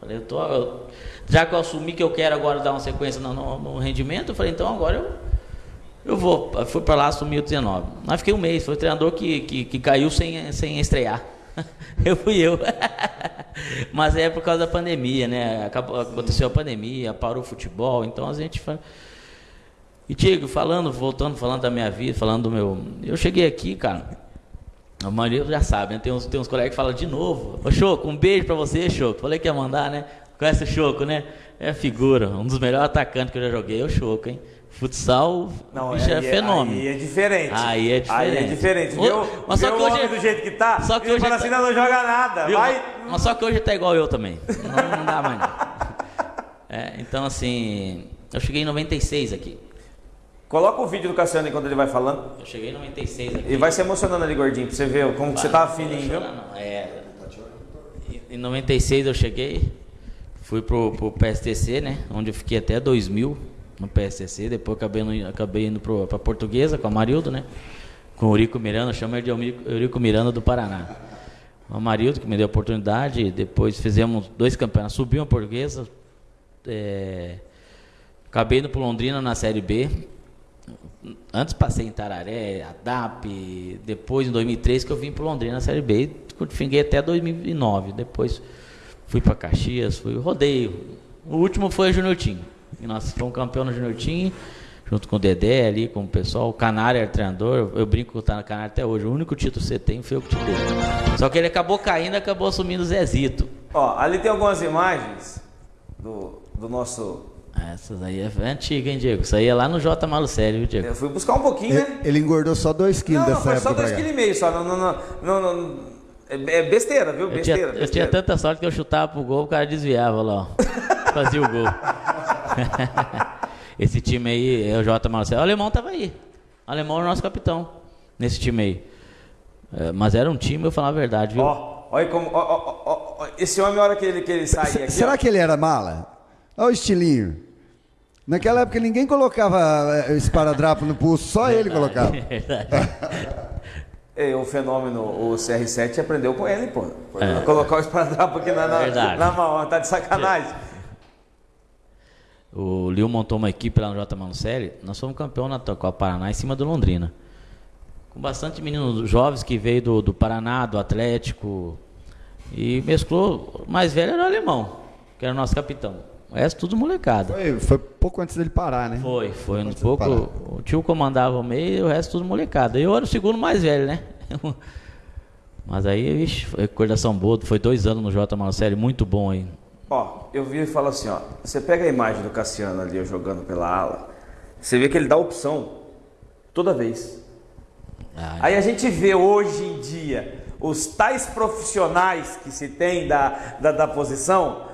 Falei, eu tô, eu, já que eu assumi que eu quero agora dar uma sequência no, no, no rendimento, eu falei, então agora eu, eu vou. Fui para lá, assumi o 19. Mas fiquei um mês, foi o treinador que, que, que caiu sem, sem estrear. eu fui eu. Mas é por causa da pandemia, né? Acabou, aconteceu a pandemia, parou o futebol, então a gente. E Diego, falando, voltando, falando da minha vida, falando do meu. Eu cheguei aqui, cara. A maioria já sabe, né? Tem uns, tem uns colegas que falam de novo. Ô Choco, um beijo pra você, Choco. Falei que ia mandar, né? Conhece o Choco, né? É figura, um dos melhores atacantes que eu já joguei, é o Choco, hein? Futsal, não, é, é fenômeno. Aí é diferente. Aí é diferente. Aí é diferente. Viu, mas só que hoje, do jeito que tá, só que hoje fala tá, assim, não, não joga nada. Viu, vai... Mas só que hoje tá igual eu também. Não, não dá mais não. É, então, assim, eu cheguei em 96 aqui. Coloca o vídeo do Cassiano enquanto ele vai falando. Eu cheguei em 96 aqui. E vai se emocionando ali, gordinho, pra você ver como vai, você tava fininho, viu? Não, é. Em 96 eu cheguei, fui pro, pro PSTC, né? Onde eu fiquei até 2000 no PSTC. Depois acabei, no, acabei indo pro, pra Portuguesa com a Marildo, né? Com o Eurico Miranda, chama ele de Eurico Miranda do Paraná. O Amarildo que me deu a oportunidade, depois fizemos dois campeonatos, subiu a Portuguesa, é, acabei indo pro Londrina na Série B, Antes passei em Tararé, ADAP, depois em 2003 que eu vim para Londrina na Série B, fiquei até 2009. Depois fui para Caxias, fui rodeio. O último foi o Junior Team. E nós fomos campeão no Junior Team, junto com o Dedé ali, com o pessoal. O Canário era treinador, eu brinco que tá no Canário até hoje. O único título que você tem foi o que te deu. Só que ele acabou caindo acabou assumindo o Zezito. Ó, ali tem algumas imagens do, do nosso essas aí é antiga, hein, Diego? Isso aí é lá no J Malucelli, viu, Diego? Eu fui buscar um pouquinho, ele, né? Ele engordou só 2 quilos não, dessa não, foi só 2,5 kg só. Não, não, não, não, é, é besteira, viu? Besteira, eu tinha, besteira. Eu tinha tanta sorte que eu chutava pro gol, o cara desviava lá, ó. Fazia o gol. Esse time aí é o J Malucelli. O alemão tava aí. O alemão é o nosso capitão nesse time aí. É, mas era um time, eu falar a verdade, viu? Ó, olha como. Ó, ó, ó, esse homem, a hora que ele, que ele sai aqui. Será que ele era mala? Olha o estilinho. Naquela época ninguém colocava eh, esparadrapo no pulso, só ele colocava. É, o fenômeno, o CR7 aprendeu com ele, pô. É. Colocar o esparadrapo aqui na, na, na mão, tá de sacanagem. O Lio montou uma equipe lá no J. Manucelli, nós fomos campeão na Copa Paraná em cima do Londrina. Com bastante meninos jovens que veio do, do Paraná, do Atlético. E mesclou, o mais velho era o alemão, que era o nosso capitão. O resto tudo molecada. Foi, foi pouco antes dele parar, né? Foi, foi um pouco. O tio comandava o meio e o resto tudo molecada. Eu era o segundo mais velho, né? Mas aí, vixe, foi recordação boa. Foi dois anos no J Marcelo, muito bom aí. Ó, eu vi e falo assim, ó. Você pega a imagem do Cassiano ali jogando pela ala, você vê que ele dá opção toda vez. Ah, é. aí a gente vê hoje em dia os tais profissionais que se tem da, da, da posição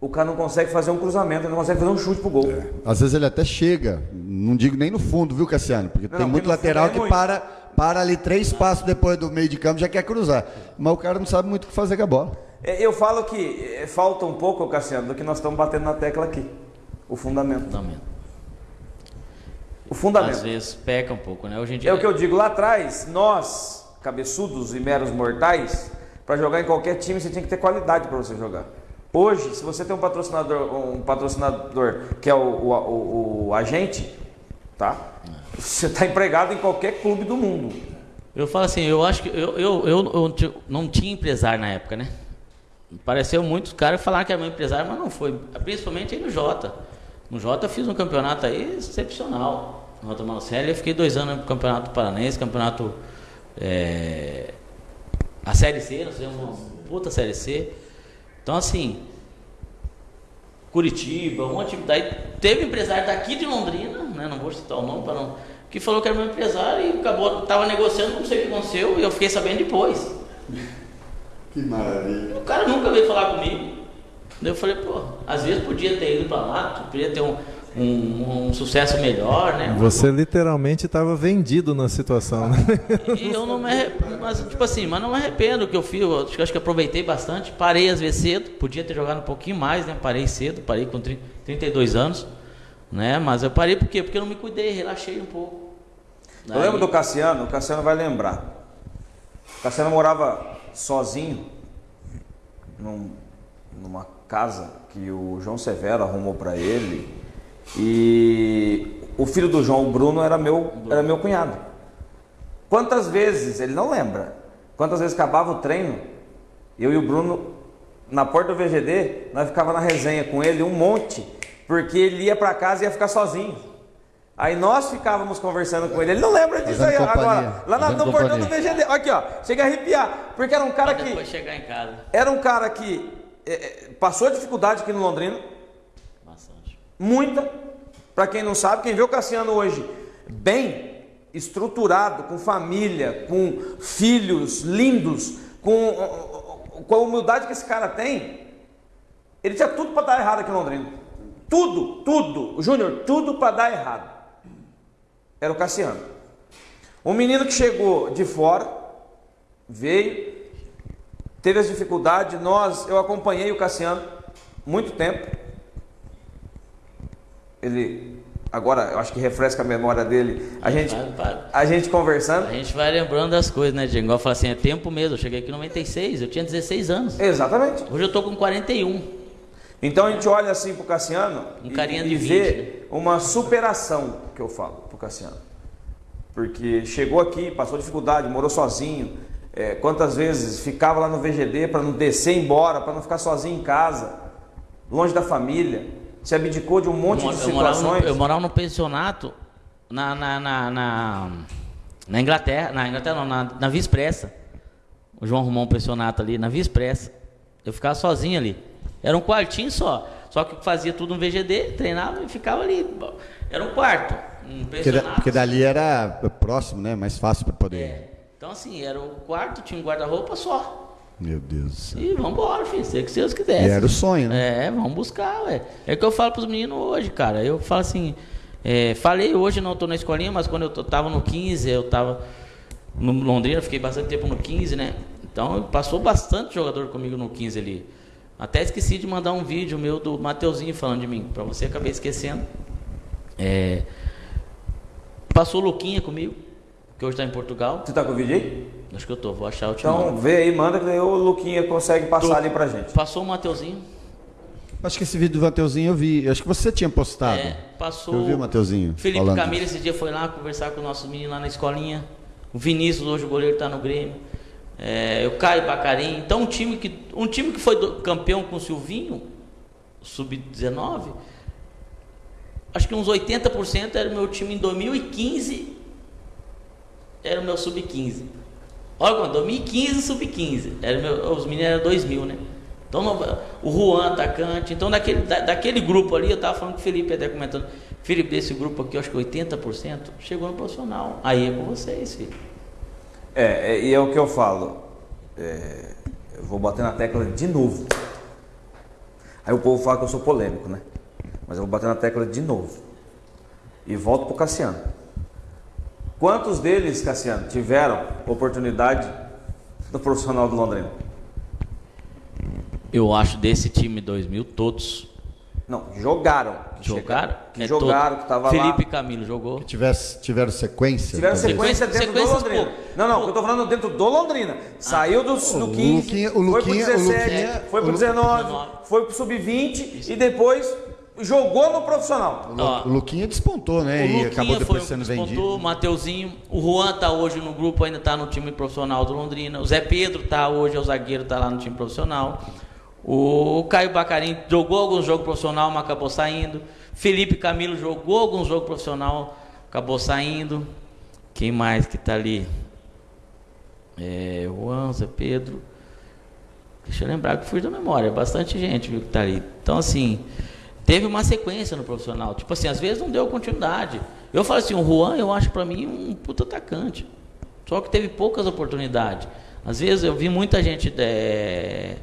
o cara não consegue fazer um cruzamento, ele não consegue fazer um chute pro gol. É. Às vezes ele até chega, não digo nem no fundo, viu, Cassiano? Porque não, tem muito lateral é que muito. para, para ali três passos depois do meio de campo já quer cruzar. Mas o cara não sabe muito o que fazer com a bola. É, eu falo que é, falta um pouco, Cassiano, do que nós estamos batendo na tecla aqui. O fundamento. Fundamento. O fundamento. Às vezes peca um pouco, né? Hoje em dia... É o que eu digo lá atrás, nós, cabeçudos e meros mortais, para jogar em qualquer time você tinha que ter qualidade para você jogar. Hoje, se você tem um patrocinador, um patrocinador que é o, o, o, o agente, tá? Você está empregado em qualquer clube do mundo. Eu falo assim, eu acho que eu, eu, eu, eu não tinha empresário na época, né? Pareceu muitos caras falaram que era meu empresário, mas não foi. Principalmente aí no Jota. No Jota eu fiz um campeonato aí excepcional. No Jota Marcelli eu fiquei dois anos no campeonato paranense, campeonato. É, a Série C, nós fizemos uma puta Série C. Então, assim, Curitiba, um monte de. Daí teve empresário daqui de Londrina, né, não vou citar o nome para não. Que falou que era meu empresário e acabou, tava negociando, não sei o que aconteceu, e eu fiquei sabendo depois. Que maravilha. O cara nunca veio falar comigo. Daí eu falei, pô, às vezes podia ter ido para lá, podia ter um, um, um, sucesso melhor, né? Você literalmente estava vendido na situação, né? E eu não me arrependo, mas, tipo assim, mas não me arrependo do que eu fiz, eu acho, acho que aproveitei bastante, parei às vezes cedo, podia ter jogado um pouquinho mais, né? Parei cedo, parei com 30, 32 anos, né? Mas eu parei por quê? Porque eu não me cuidei, relaxei um pouco. Daí... Eu lembro do Cassiano, o Cassiano vai lembrar. O Cassiano morava sozinho num, numa casa que o João Severo arrumou para ele. E o filho do João, o Bruno, era meu, era meu cunhado. Quantas vezes, ele não lembra, quantas vezes acabava o treino, eu e o Bruno, na porta do VGD, nós ficava na resenha com ele um monte, porque ele ia para casa e ia ficar sozinho. Aí nós ficávamos conversando com ele. Ele não lembra disso aí companhia. agora. Lá na- no portão do. VGD. Aqui, ó. Chega a arrepiar. Porque era um cara que. depois chegar em casa. Era um cara que é, é, passou dificuldade aqui no Londrina. Bastante. Muita. Para quem não sabe, quem vê o Cassiano hoje bem estruturado, com família, com filhos lindos, com, com a humildade que esse cara tem, ele tinha tudo para dar errado aqui em Londrina. Tudo, tudo. Júnior, tudo para dar errado. Era o Cassiano. Um menino que chegou de fora, veio, teve as dificuldades, nós, eu acompanhei o Cassiano muito tempo. Ele agora eu acho que refresca a memória dele. A gente a gente conversando. A gente vai lembrando das coisas, né, Diego? Igual eu falo assim, é tempo mesmo. Eu cheguei aqui em 96, eu tinha 16 anos. Exatamente. Hoje eu tô com 41. Então a gente olha assim pro Cassiano Um e- carinha e, 20, vê uma superação que eu falo pro Cassiano. Porque chegou aqui, passou dificuldade, morou sozinho. É, quantas vezes ficava lá no VGD para não descer embora, para não ficar sozinho em casa, longe da família. Se abdicou de um monte Eu, de eu morava no, situações. eu morava no pensionato na, na, na, na, na Inglaterra, na Inglaterra não, na, na Via Expressa. O João arrumou um pensionato ali na Via Expressa. Eu ficava sozinho ali. Era um quartinho só. Só que fazia tudo no VGD, treinava e ficava ali. Era um quarto. Um Porque, porque dali era próximo, né? Mais fácil para poder. É. Então assim, era um quarto, tinha um guarda-roupa só. Meu Deus do céu. E vambora, filho. Sei que Deus quiser. era o sonho, né? É, vamos buscar, ué. É o que eu falo pros meninos hoje, cara. Eu falo assim, é, falei hoje, não tô na escolinha, mas quando eu tô- tava no 15, eu tava no Londrina, fiquei bastante tempo no 15, né? Então passou bastante jogador comigo no 15 ali. Até esqueci de mandar um vídeo meu do Mateuzinho falando de mim, pra você acabei esquecendo. É, passou o Luquinha comigo, que hoje tá em Portugal. Você tá com o vídeo aí? Acho que eu tô, vou achar o Então então, vê aí, manda que o Luquinha consegue passar Tô. ali pra gente. Passou o Mateuzinho. Acho que esse vídeo do Mateuzinho eu vi. Acho que você tinha postado. É, passou. Eu vi o Mateuzinho. Felipe falando Camilo esse dia foi lá conversar com os nossos meninos lá na escolinha. O Vinícius, hoje o goleiro está no Grêmio. É, o Caio Bacarim. Então um time que, um time que foi do- campeão com o Silvinho, sub-19, acho que uns 80% era o meu time em 2015, era o meu sub-15. Olha, quando 2015, sub-15. Era meu- Os meninos eram 2000, né? Então, o Juan, atacante. Então, daquele, da- daquele grupo ali, eu estava falando com o Felipe, até comentando. Felipe, desse grupo aqui, eu acho que 80% chegou no profissional. Aí é com vocês, filho. É, é, e é o que eu falo. É, eu vou bater na tecla de novo. Aí o povo fala que eu sou polêmico, né? Mas eu vou bater na tecla de novo. E volto pro Cassiano. Quantos deles, Cassiano, tiveram oportunidade no profissional do Londrina? Eu acho desse time 2000, todos Não, jogaram. Que jogaram. Que É jogaram, todos. que tava Felipe lá. Camilo jogou. Tivesse, tiveram sequência? Tiveram também? sequência dentro Sequências, do Londrina. pô. Não, não, Pô. eu tô falando dentro do Londrina. Saiu do, do o 15, Luquinha- o foi Luquinha- pro o 17, Luquinha- foi pro o Lu- 19, 19. foi pro sub-20 e depois jogou no profissional. O Luquinha despontou, né? O e Luquinha acabou depois foi sendo que despontou, vendido. o Mateuzinho, o Juan tá hoje no grupo, ainda tá no time profissional do Londrina. O Zé Pedro tá hoje, é o zagueiro, tá lá no time profissional. O Caio Bacarim jogou alguns jogos profissional, mas acabou saindo. Felipe Camilo jogou alguns jogos profissional, acabou saindo. Quem mais que tá ali? É, Juan, Zé Pedro. Deixa eu lembrar que fui da memória, é bastante gente viu, que tá ali. Então, assim, teve uma sequência no profissional. Tipo assim, às vezes não deu continuidade. Eu falo assim, o Juan, eu acho pra mim um puta atacante. Só que teve poucas oportunidades. Às vezes eu vi muita gente é,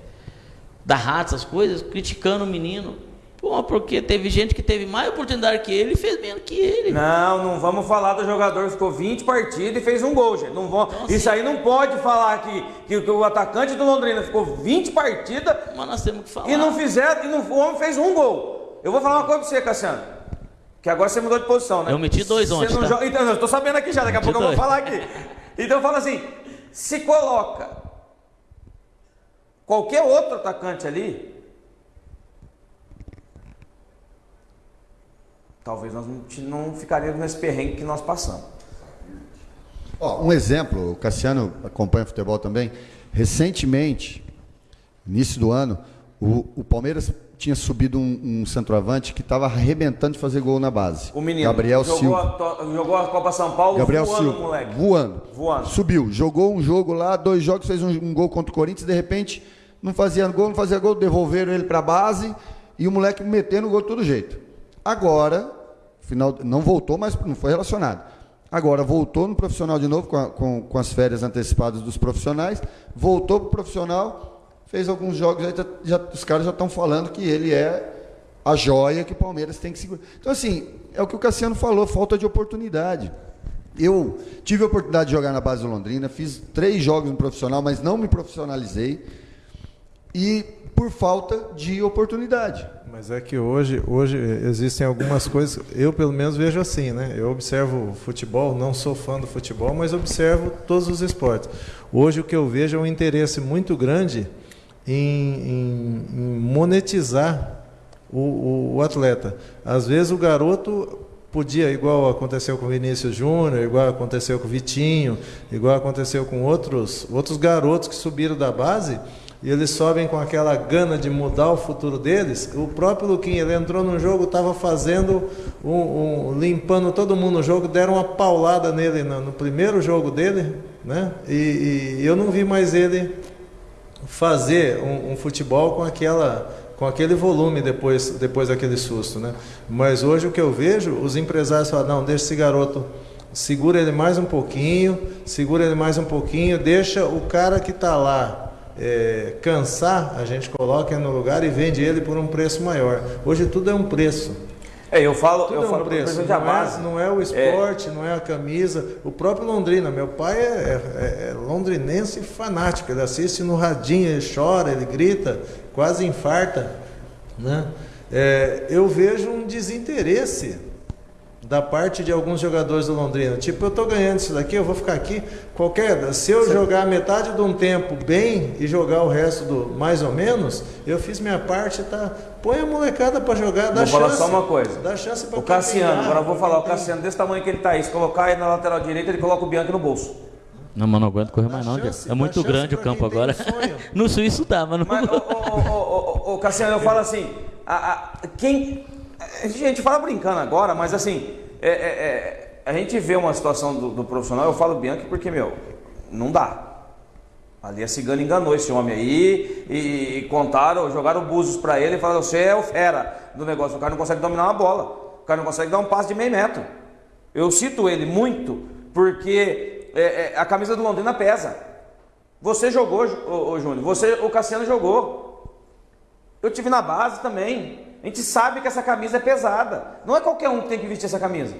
da raça, essas coisas, criticando o menino. Pô, porque teve gente que teve mais oportunidade que ele e fez menos que ele. Não, não vamos falar do jogador que ficou 20 partidas e fez um gol, gente. Não vão, Então, isso assim- aí não pode falar que, que, que o atacante do Londrina ficou 20 partidas Mas nós temos que falar. e não fizer, e não, o homem fez um gol. Eu vou falar uma coisa pra você, Cassiano. Que agora você mudou de posição, né? Eu meti dois Você ontem, não tá? joga- Então, eu tô sabendo aqui já, daqui a pouco eu vou dois. falar aqui. Então eu falo assim, se coloca Qualquer outro atacante ali, talvez nós não ficaríamos nesse perrengue que nós passamos. Oh, um exemplo, o Cassiano acompanha futebol também. Recentemente, início do ano, o, o Palmeiras tinha subido um, um centroavante que estava arrebentando de fazer gol na base. O menino Gabriel jogou Silva. A, jogou a Copa São Paulo Gabriel voando, Silva, moleque. Voando. Voando. Subiu. Jogou um jogo lá, dois jogos, fez um, um gol contra o Corinthians, de repente não fazia gol, não fazia gol, devolveram ele para a base e o moleque metendo o gol de todo jeito. Agora, final, não voltou, mas não foi relacionado. Agora voltou no profissional de novo, com, a, com, com as férias antecipadas dos profissionais, voltou para o profissional, fez alguns jogos, já, já, os caras já estão falando que ele é a joia que o Palmeiras tem que segurar. Então, assim, é o que o Cassiano falou, falta de oportunidade. Eu tive a oportunidade de jogar na base do Londrina, fiz três jogos no profissional, mas não me profissionalizei. E por falta de oportunidade. Mas é que hoje, hoje existem algumas coisas, eu pelo menos vejo assim, né? Eu observo futebol, não sou fã do futebol, mas observo todos os esportes. Hoje o que eu vejo é um interesse muito grande em, em, em monetizar o, o, o atleta. Às vezes o garoto podia, igual aconteceu com o Vinícius Júnior, igual aconteceu com o Vitinho, igual aconteceu com outros, outros garotos que subiram da base, e eles sobem com aquela gana de mudar o futuro deles. O próprio Luquinha, ele entrou no jogo, estava fazendo, um, um, limpando todo mundo no jogo, deram uma paulada nele no, no primeiro jogo dele, né? E, e, eu não vi mais ele fazer um, um futebol com aquela com aquele volume depois, depois daquele susto. Né? Mas hoje o que eu vejo, os empresários falam, não, deixa esse garoto, segura ele mais um pouquinho, segura ele mais um pouquinho, deixa o cara que está lá é, cansar, a gente coloca ele no lugar e vende ele por um preço maior. Hoje tudo é um preço. É, eu falo, Tudo eu é um falo preço, não, não, é, não é o esporte, é. não é a camisa. O próprio Londrina, meu pai é, é, é, londrinense fanático, ele assiste no radinho, ele chora, ele grita, quase infarta. Né? É, eu vejo um desinteresse da parte de alguns jogadores do Londrina. Tipo, eu estou ganhando isso daqui, eu vou ficar aqui. Qualquer, se eu jogar metade de um tempo bem e jogar o resto do mais ou menos, eu fiz minha parte, tá? Põe a molecada para jogar, dá vou chance. Vou falar só uma coisa. Dá chance para O Cassiano, agora eu vou falar, o Cassiano desse tamanho que ele tá aí, se colocar aí na lateral direita, ele coloca o Bianchi no bolso. Não, mas não aguento correr mais não, chance, É muito grande o campo agora. no Suíço dá, mas não. Mas, ô, ô, Cassiano, eu falo assim, a, a, quem gente fala brincando agora, mas assim, é, é, é, a gente vê uma situação do, do, profissional, eu falo Bianchi porque, meu, não dá. Ali a cigana enganou esse homem aí e, e contaram, jogaram búzios para ele e falaram: você é o fera do negócio. O cara não consegue dominar uma bola, o cara não consegue dar um passe de meio metro. Eu cito ele muito porque é, é, a camisa do Londrina pesa. Você jogou, ô, ô, Júnior, você, o Cassiano jogou. Eu tive na base também. A gente sabe que essa camisa é pesada. Não é qualquer um que tem que vestir essa camisa.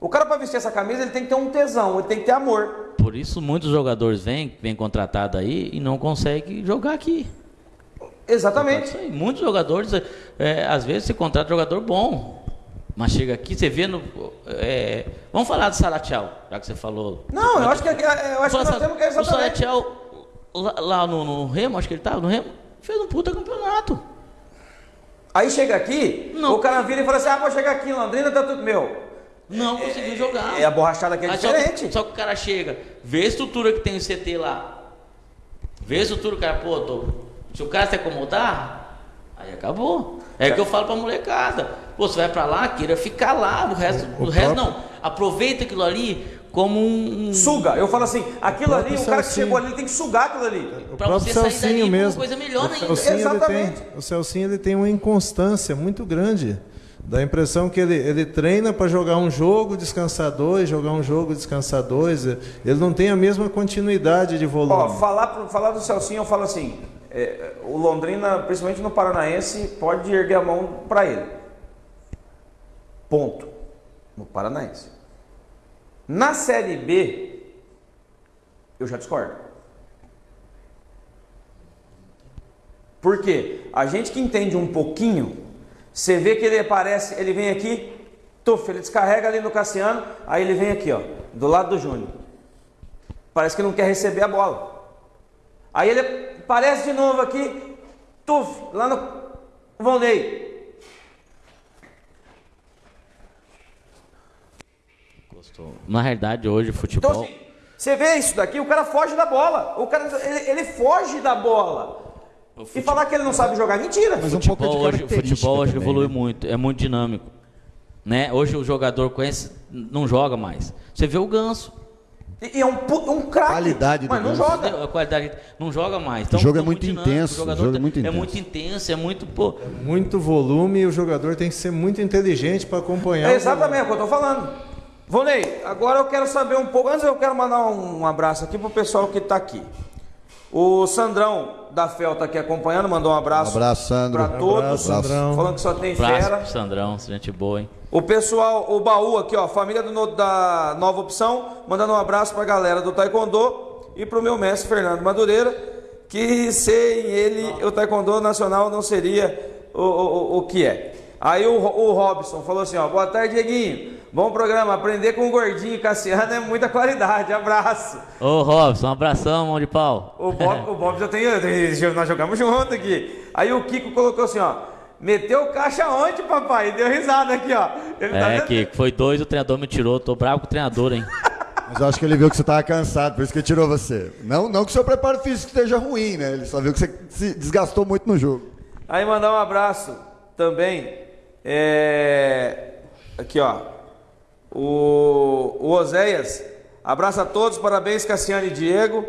O cara para vestir essa camisa, ele tem que ter um tesão, ele tem que ter amor. Por isso muitos jogadores vêm, vêm contratados aí e não conseguem jogar aqui. Exatamente. Muitos jogadores, é, às vezes você contrata jogador bom, mas chega aqui, você vê no. É, vamos falar do Salatiel, já que você falou. Não, eu acho que, eu acho que nós temos que exatamente. O Salatiel, lá, lá no, no, Remo, acho que ele estava no Remo, fez um puta campeonato. Aí chega aqui, não. o cara vira e fala assim: ah, vou chegar aqui em Londrina, tá tudo meu. Não é, conseguiu jogar. É a borrachada que é Aí diferente. Só que, só que, o cara chega, vê a estrutura que tem o CT lá. Vê a estrutura, o cara, pô, tô, se o cara se acomodar, aí acabou. É, é. que eu falo pra molecada. Pô, você vai pra lá, queira ficar lá, o resto, o, o resto não. Aproveita aquilo ali, como um. Suga. Eu falo assim, aquilo ali, o cara que chegou ali tem que sugar aquilo ali. O pra você Celcinho sair dali mesmo. uma coisa melhor o ainda. Celcinho, Exatamente. Tem, o Celcinho ele tem uma inconstância muito grande. Dá a impressão que ele, ele treina para jogar um jogo, descansar dois, jogar um jogo, descansar dois. Ele não tem a mesma continuidade de volume. Ó, falar, falar do Celcinho, eu falo assim: é, o Londrina, principalmente no Paranaense, pode erguer a mão para ele. Ponto. No Paranaense. Na Série B, eu já discordo. Por quê? A gente que entende um pouquinho, você vê que ele aparece, ele vem aqui, tuf, ele descarrega ali no Cassiano, aí ele vem aqui, ó, do lado do Júnior. Parece que não quer receber a bola. Aí ele aparece de novo aqui, tuf, lá no Volney. Na realidade, hoje o futebol. Então, assim, você vê isso daqui, o cara foge da bola. O cara, ele, ele foge da bola. E falar que ele não sabe jogar, mentira. Mas um pouco de futebol hoje, o futebol hoje também, evolui né? muito, é muito dinâmico. Né? Hoje o jogador conhece, não joga mais. Você vê o ganso. E, e é um, um craque. Qualidade do Mas não Ganso. joga. A qualidade não joga mais. Então, O jogo é muito dinâmico, intenso, o jogador o jogo é tá- muito é intenso. muito intenso, é muito, pô, Muito volume e o jogador tem que ser muito inteligente para acompanhar. É exatamente o que eu tô falando. Vonei, agora eu quero saber um pouco. Antes eu quero mandar um abraço aqui pro pessoal que tá aqui. O Sandrão da FEL tá aqui acompanhando, mandou um abraço. Um abraço, Sandro. Pra todos. abraço, Sandrão. Falando que só tem abraço fera. Sandrão, gente boa, hein? O pessoal, o baú aqui, ó, família do, da Nova Opção, mandando um abraço pra galera do Taekwondo e pro meu mestre Fernando Madureira, que sem ele o Taekwondo Nacional não seria o, o, o- o que é. Aí o, o Robson falou assim, ó, boa tarde, Dieguinho. Bom programa, aprender com o gordinho e Cassiano é muita qualidade, abraço. Ô Robson, um abração, mão de pau. O Bob, o Bob já tem, tem- nós jogamos junto aqui. Aí o Kiko colocou assim, ó, meteu caixa ontem, papai, e deu risada aqui, ó. Ele tá É, vendo? que foi dois, o treinador me tirou. Tô bravo com o treinador, hein? Mas eu acho que ele viu que você estava cansado, por isso que ele tirou você. Não, não que o seu preparo físico esteja ruim, né? Ele só viu que você se desgastou muito no jogo. Aí mandar um abraço também. É... Aqui, ó. O, o Oséias. Abraço a todos, parabéns, Cassiane e Diego.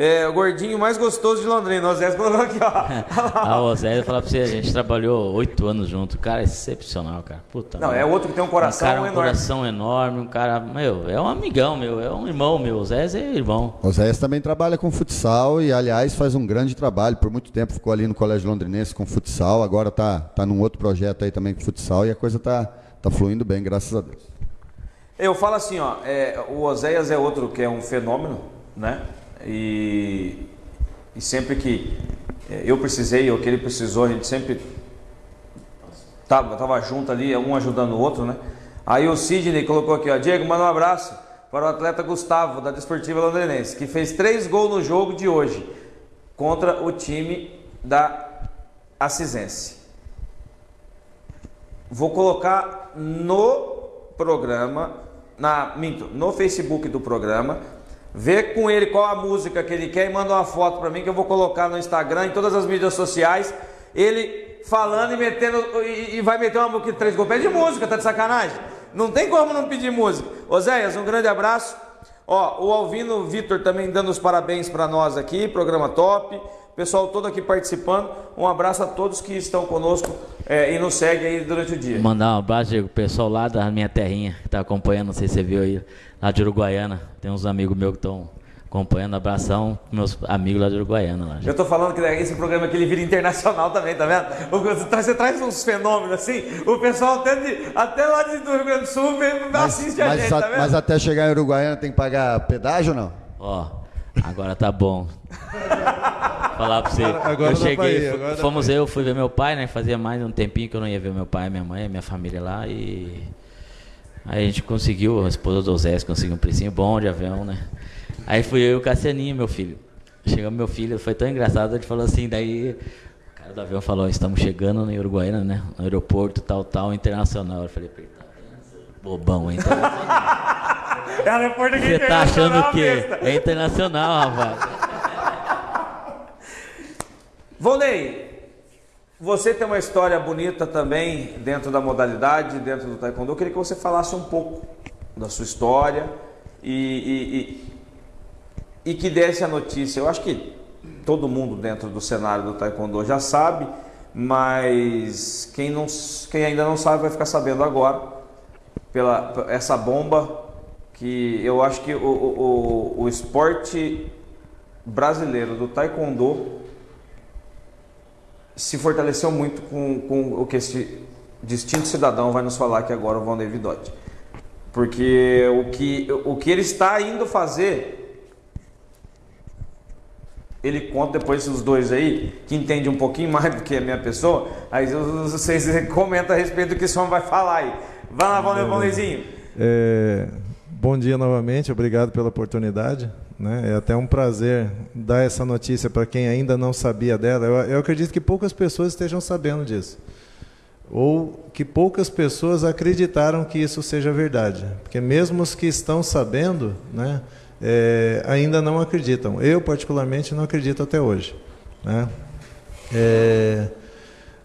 É, o gordinho mais gostoso de Londrina. O Oséias colocou aqui, ó. Ah, o Zé, eu falar pra você, a gente trabalhou oito anos junto. Cara, é excepcional, cara. Puta. Não, merda. é outro que tem um coração um cara, um enorme. coração enorme, um cara, meu, é um amigão meu, é um irmão meu. O Zé é irmão. O Zéias também trabalha com futsal e, aliás, faz um grande trabalho. Por muito tempo ficou ali no Colégio Londrinense com futsal, agora tá, tá num outro projeto aí também com futsal e a coisa tá, tá fluindo bem, graças a Deus. Eu falo assim, ó, é, o Oséias é outro que é um fenômeno, né? E, e sempre que é, eu precisei ou que ele precisou, a gente sempre tava, tava junto ali, um ajudando o outro, né? Aí o Sidney colocou aqui, ó, Diego, manda um abraço para o atleta Gustavo, da Desportiva Londrinense, que fez três gols no jogo de hoje contra o time da Assisense. Vou colocar no programa, na, minto, no Facebook do programa, ver com ele qual a música que ele quer e manda uma foto para mim que eu vou colocar no Instagram, em todas as mídias sociais, ele falando e metendo e, e vai meter uma música três gols. Pede música, tá de sacanagem? Não tem como não pedir música. Oséias, um grande abraço. Ó, o Alvino Vitor também dando os parabéns para nós aqui, programa top. Pessoal todo aqui participando. Um abraço a todos que estão conosco é, e nos seguem aí durante o dia. Mandar um abraço, Diego, pessoal lá da minha terrinha que tá acompanhando, não sei se você viu aí, lá de Uruguaiana. Tem uns amigos meus que estão acompanhando. Abração, meus amigos lá de Uruguaiana. Lá. Eu tô falando que esse programa aqui ele vira internacional também, tá vendo? Você traz uns fenômenos assim, o pessoal até, de, até lá de- do Rio Grande do Sul vem, assiste a mas, gente, a- tá vendo? mas até chegar em Uruguaiana tem que pagar pedágio ou não? Ó, agora tá bom. Falar pra você. Agora eu cheguei, agora fomos eu, fui ver meu pai, né? Fazia mais um tempinho que eu não ia ver meu pai, minha mãe, minha família lá e. Aí a gente conseguiu, a esposa do Zé conseguiu um precinho bom de avião, né? Aí fui eu e o Cassianinho, meu filho. Chegou meu filho, foi tão engraçado, ele falou assim, daí o cara do avião falou, estamos chegando no Uruguaiana, né? No aeroporto, tal, tal, internacional. Eu falei, "Eita, bobão, hein? É Você tá achando o quê? besta. É internacional, rapaz. Volney, você tem uma história bonita também dentro da modalidade, dentro do Taekwondo. Eu queria que você falasse um pouco da sua história e, e, e, e que desse a notícia. Eu acho que todo mundo dentro do cenário do Taekwondo já sabe, mas quem, não, quem ainda não sabe vai ficar sabendo agora pela essa bomba que eu acho que o, o, o, o esporte brasileiro do Taekwondo se fortaleceu muito com, com o que esse distinto cidadão vai nos falar aqui agora, o Valnei Vidotti. Porque o que, o que ele está indo fazer, ele conta depois os dois aí, que entende um pouquinho mais do que a minha pessoa, aí vocês comentam a respeito do que esse homem vai falar aí. Vai lá, Valnei, Valneizinho. É, bom dia novamente, obrigado pela oportunidade. Né? É até um prazer dar essa notícia para quem ainda não sabia dela. Eu, eu acredito que poucas pessoas estejam sabendo disso. ou que poucas pessoas acreditaram que isso seja verdade, porque mesmo os que estão sabendo, né, é, ainda não acreditam. Eu particularmente não acredito até hoje. Né? É,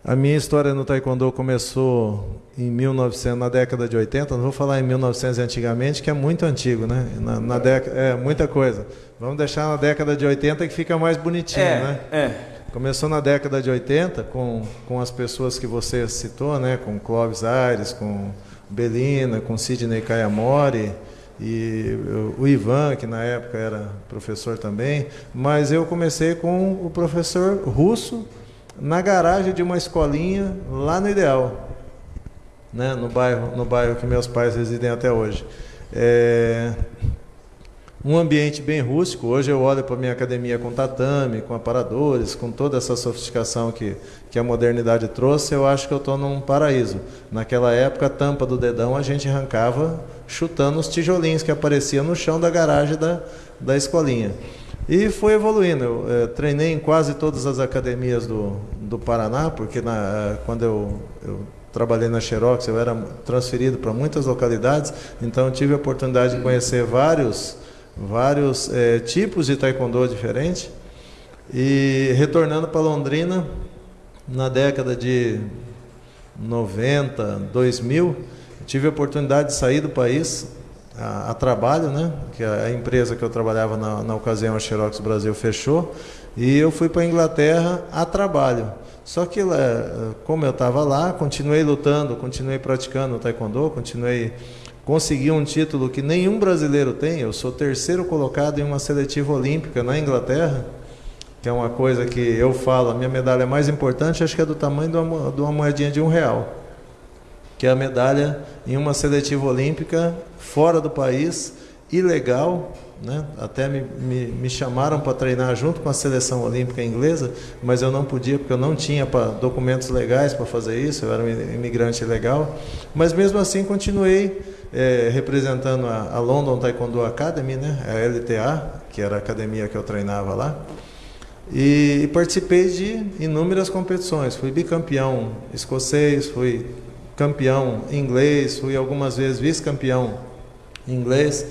a minha história no Taekwondo começou em 1900, na década de 80, não vou falar em 1900 antigamente, que é muito antigo, né? Na, na década, é muita coisa. Vamos deixar na década de 80 que fica mais bonitinho, é, né? É. Começou na década de 80 com, com as pessoas que você citou, né? Com Clóvis Aires, com Belina, com Sidney Kayamori e o Ivan, que na época era professor também, mas eu comecei com o professor russo na garagem de uma escolinha lá no Ideal, né, no bairro, no bairro que meus pais residem até hoje. É um ambiente bem rústico. Hoje eu olho para a minha academia com tatame, com aparadores, com toda essa sofisticação que, que a modernidade trouxe. Eu acho que eu estou num paraíso. Naquela época, a tampa do dedão a gente arrancava chutando os tijolinhos que apareciam no chão da garagem da, da escolinha. E foi evoluindo. Eu é, treinei em quase todas as academias do, do Paraná, porque na, quando eu, eu trabalhei na Xerox, eu era transferido para muitas localidades, então tive a oportunidade de conhecer vários, vários é, tipos de taekwondo diferentes. E retornando para Londrina, na década de 90, 2000, tive a oportunidade de sair do país a, a trabalho, né? Que a, empresa que eu trabalhava na, na ocasião, a Xerox Brasil, fechou. E eu fui para a Inglaterra a trabalho. Só que, como eu estava lá, continuei lutando, continuei praticando o taekwondo, continuei consegui um título que nenhum brasileiro tem. Eu sou terceiro colocado em uma seletiva olímpica na Inglaterra, que é uma coisa que eu falo, a minha medalha mais importante acho que é do tamanho de uma, de uma moedinha de um real que é a medalha em uma seletiva olímpica fora do país, ilegal. Né? Até me, me, me chamaram para treinar junto com a seleção olímpica inglesa, mas eu não podia porque eu não tinha pra, documentos legais para fazer isso, eu era um imigrante ilegal. Mas mesmo assim continuei é, representando a, a, London Taekwondo Academy, né? a LTA, que era a academia que eu treinava lá. E, e participei de inúmeras competições. Fui bicampeão escocês, fui campeão inglês, fui algumas vezes vice-campeão inglês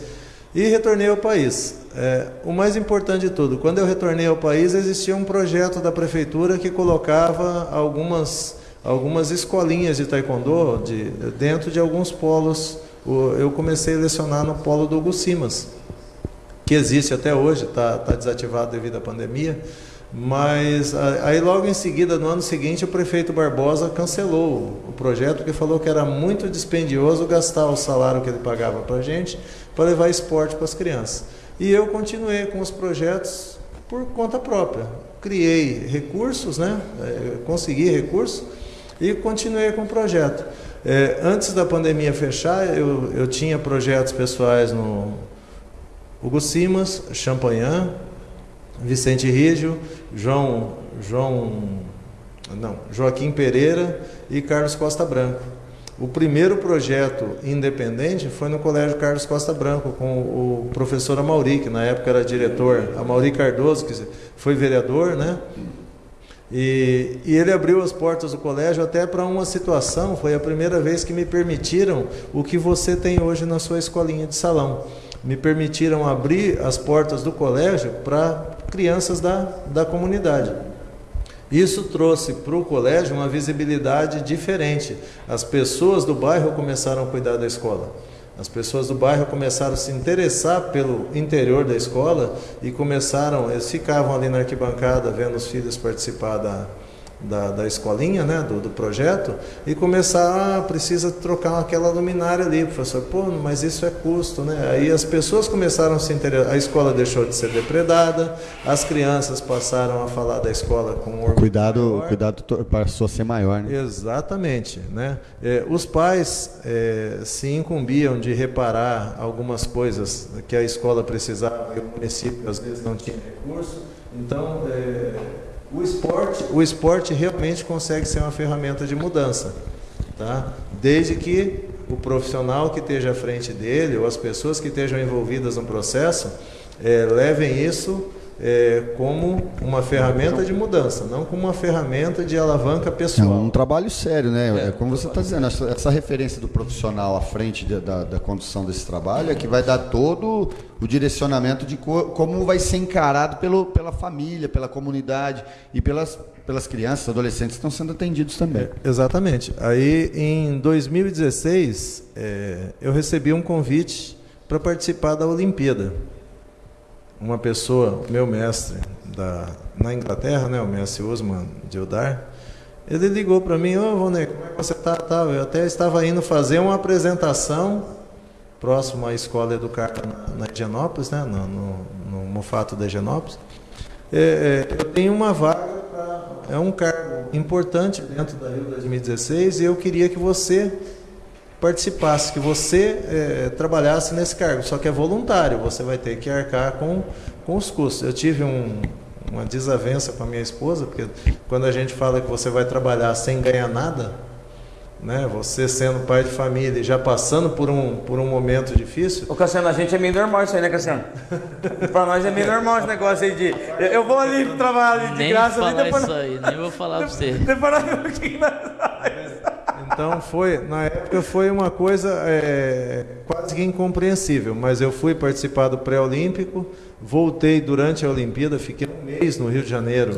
e retornei ao país. É, o mais importante de tudo, quando eu retornei ao país, existia um projeto da prefeitura que colocava algumas, algumas escolinhas de taekwondo de, dentro de alguns polos. Eu comecei a lecionar no polo do Hugo Simas, que existe até hoje, está tá desativado devido à pandemia. Mas aí logo em seguida, no ano seguinte, o prefeito Barbosa cancelou o projeto porque falou que era muito dispendioso gastar o salário que ele pagava para a gente para levar esporte para as crianças. E eu continuei com os projetos por conta própria. Criei recursos, né? É, consegui recursos e continuei com o projeto. É, antes da pandemia fechar, eu, eu tinha projetos pessoais no Hugo Simas, Champagnat, Vicente Rígio, João, João, não, Joaquim Pereira e Carlos Costa Branco. O primeiro projeto independente foi no Colégio Carlos Costa Branco, com o professor Amauri, que na época era diretor, Amauri Cardoso, que foi vereador, né? E, e, ele abriu as portas do colégio até para uma situação, foi a primeira vez que me permitiram o que você tem hoje na sua escolinha de salão me permitiram abrir as portas do colégio para crianças da, da comunidade. Isso trouxe para o colégio uma visibilidade diferente. As pessoas do bairro começaram a cuidar da escola. As pessoas do bairro começaram a se interessar pelo interior da escola e começaram, eles ficavam ali na arquibancada vendo os filhos participar da, da, da escolinha, né, do, do projeto, e começar, ah, precisa trocar aquela luminária ali, professor, pô, mas isso é custo, né? Aí as pessoas começaram a se interessar, a escola deixou de ser depredada, as crianças passaram a falar da escola com orgulho Cuidado, maior. cuidado passou a ser maior, né? Exatamente, né? É, os pais é, se incumbiam de reparar algumas coisas que a escola precisava e o município às vezes não tinha recurso, então... É, o esporte, o esporte realmente consegue ser uma ferramenta de mudança, tá? Desde que o profissional que esteja à frente dele ou as pessoas que estejam envolvidas no processo é, levem isso é, como uma ferramenta de mudança, não como uma ferramenta de alavanca pessoal. É um trabalho sério, né? É, é como você está dizendo, essa, essa, referência do profissional à frente de, da, da, condução desse trabalho é que vai dar todo o direcionamento de co, como vai ser encarado pelo, pela família, pela comunidade e pelas, pelas crianças, adolescentes que estão sendo atendidos também. É, exatamente. Aí, em 2016, é, eu recebi um convite para participar da Olimpíada uma pessoa, meu mestre da, na Inglaterra, né, o mestre Usman Dildar, ele ligou para mim, ô oh, como é que você está? Tá, eu até estava indo fazer uma apresentação próximo à escola educar na, na Higienópolis, né, no, no, no Mufato da Higienópolis. É, é, eu tenho uma vaga, é um cargo importante dentro da Rio 2016 e eu queria que você participasse, que você é, trabalhasse nesse cargo, só que é voluntário, você vai ter que arcar com, com os custos. Eu tive um, uma desavença com a minha esposa, porque quando a gente fala que você vai trabalhar sem ganhar nada, né, você sendo pai de família e já passando por um, por um momento difícil. Ô Cassiano, a gente é meio normal isso aí, né, Cassiano? Para nós é meio normal esse negócio aí de. Eu vou ali trabalhar de nem graça falar ali depois. Isso aí, nem vou falar para você. Depois nós então foi, na época foi uma coisa é, quase que incompreensível, mas eu fui participar do pré-olímpico, voltei durante a Olimpíada, fiquei um mês no Rio de Janeiro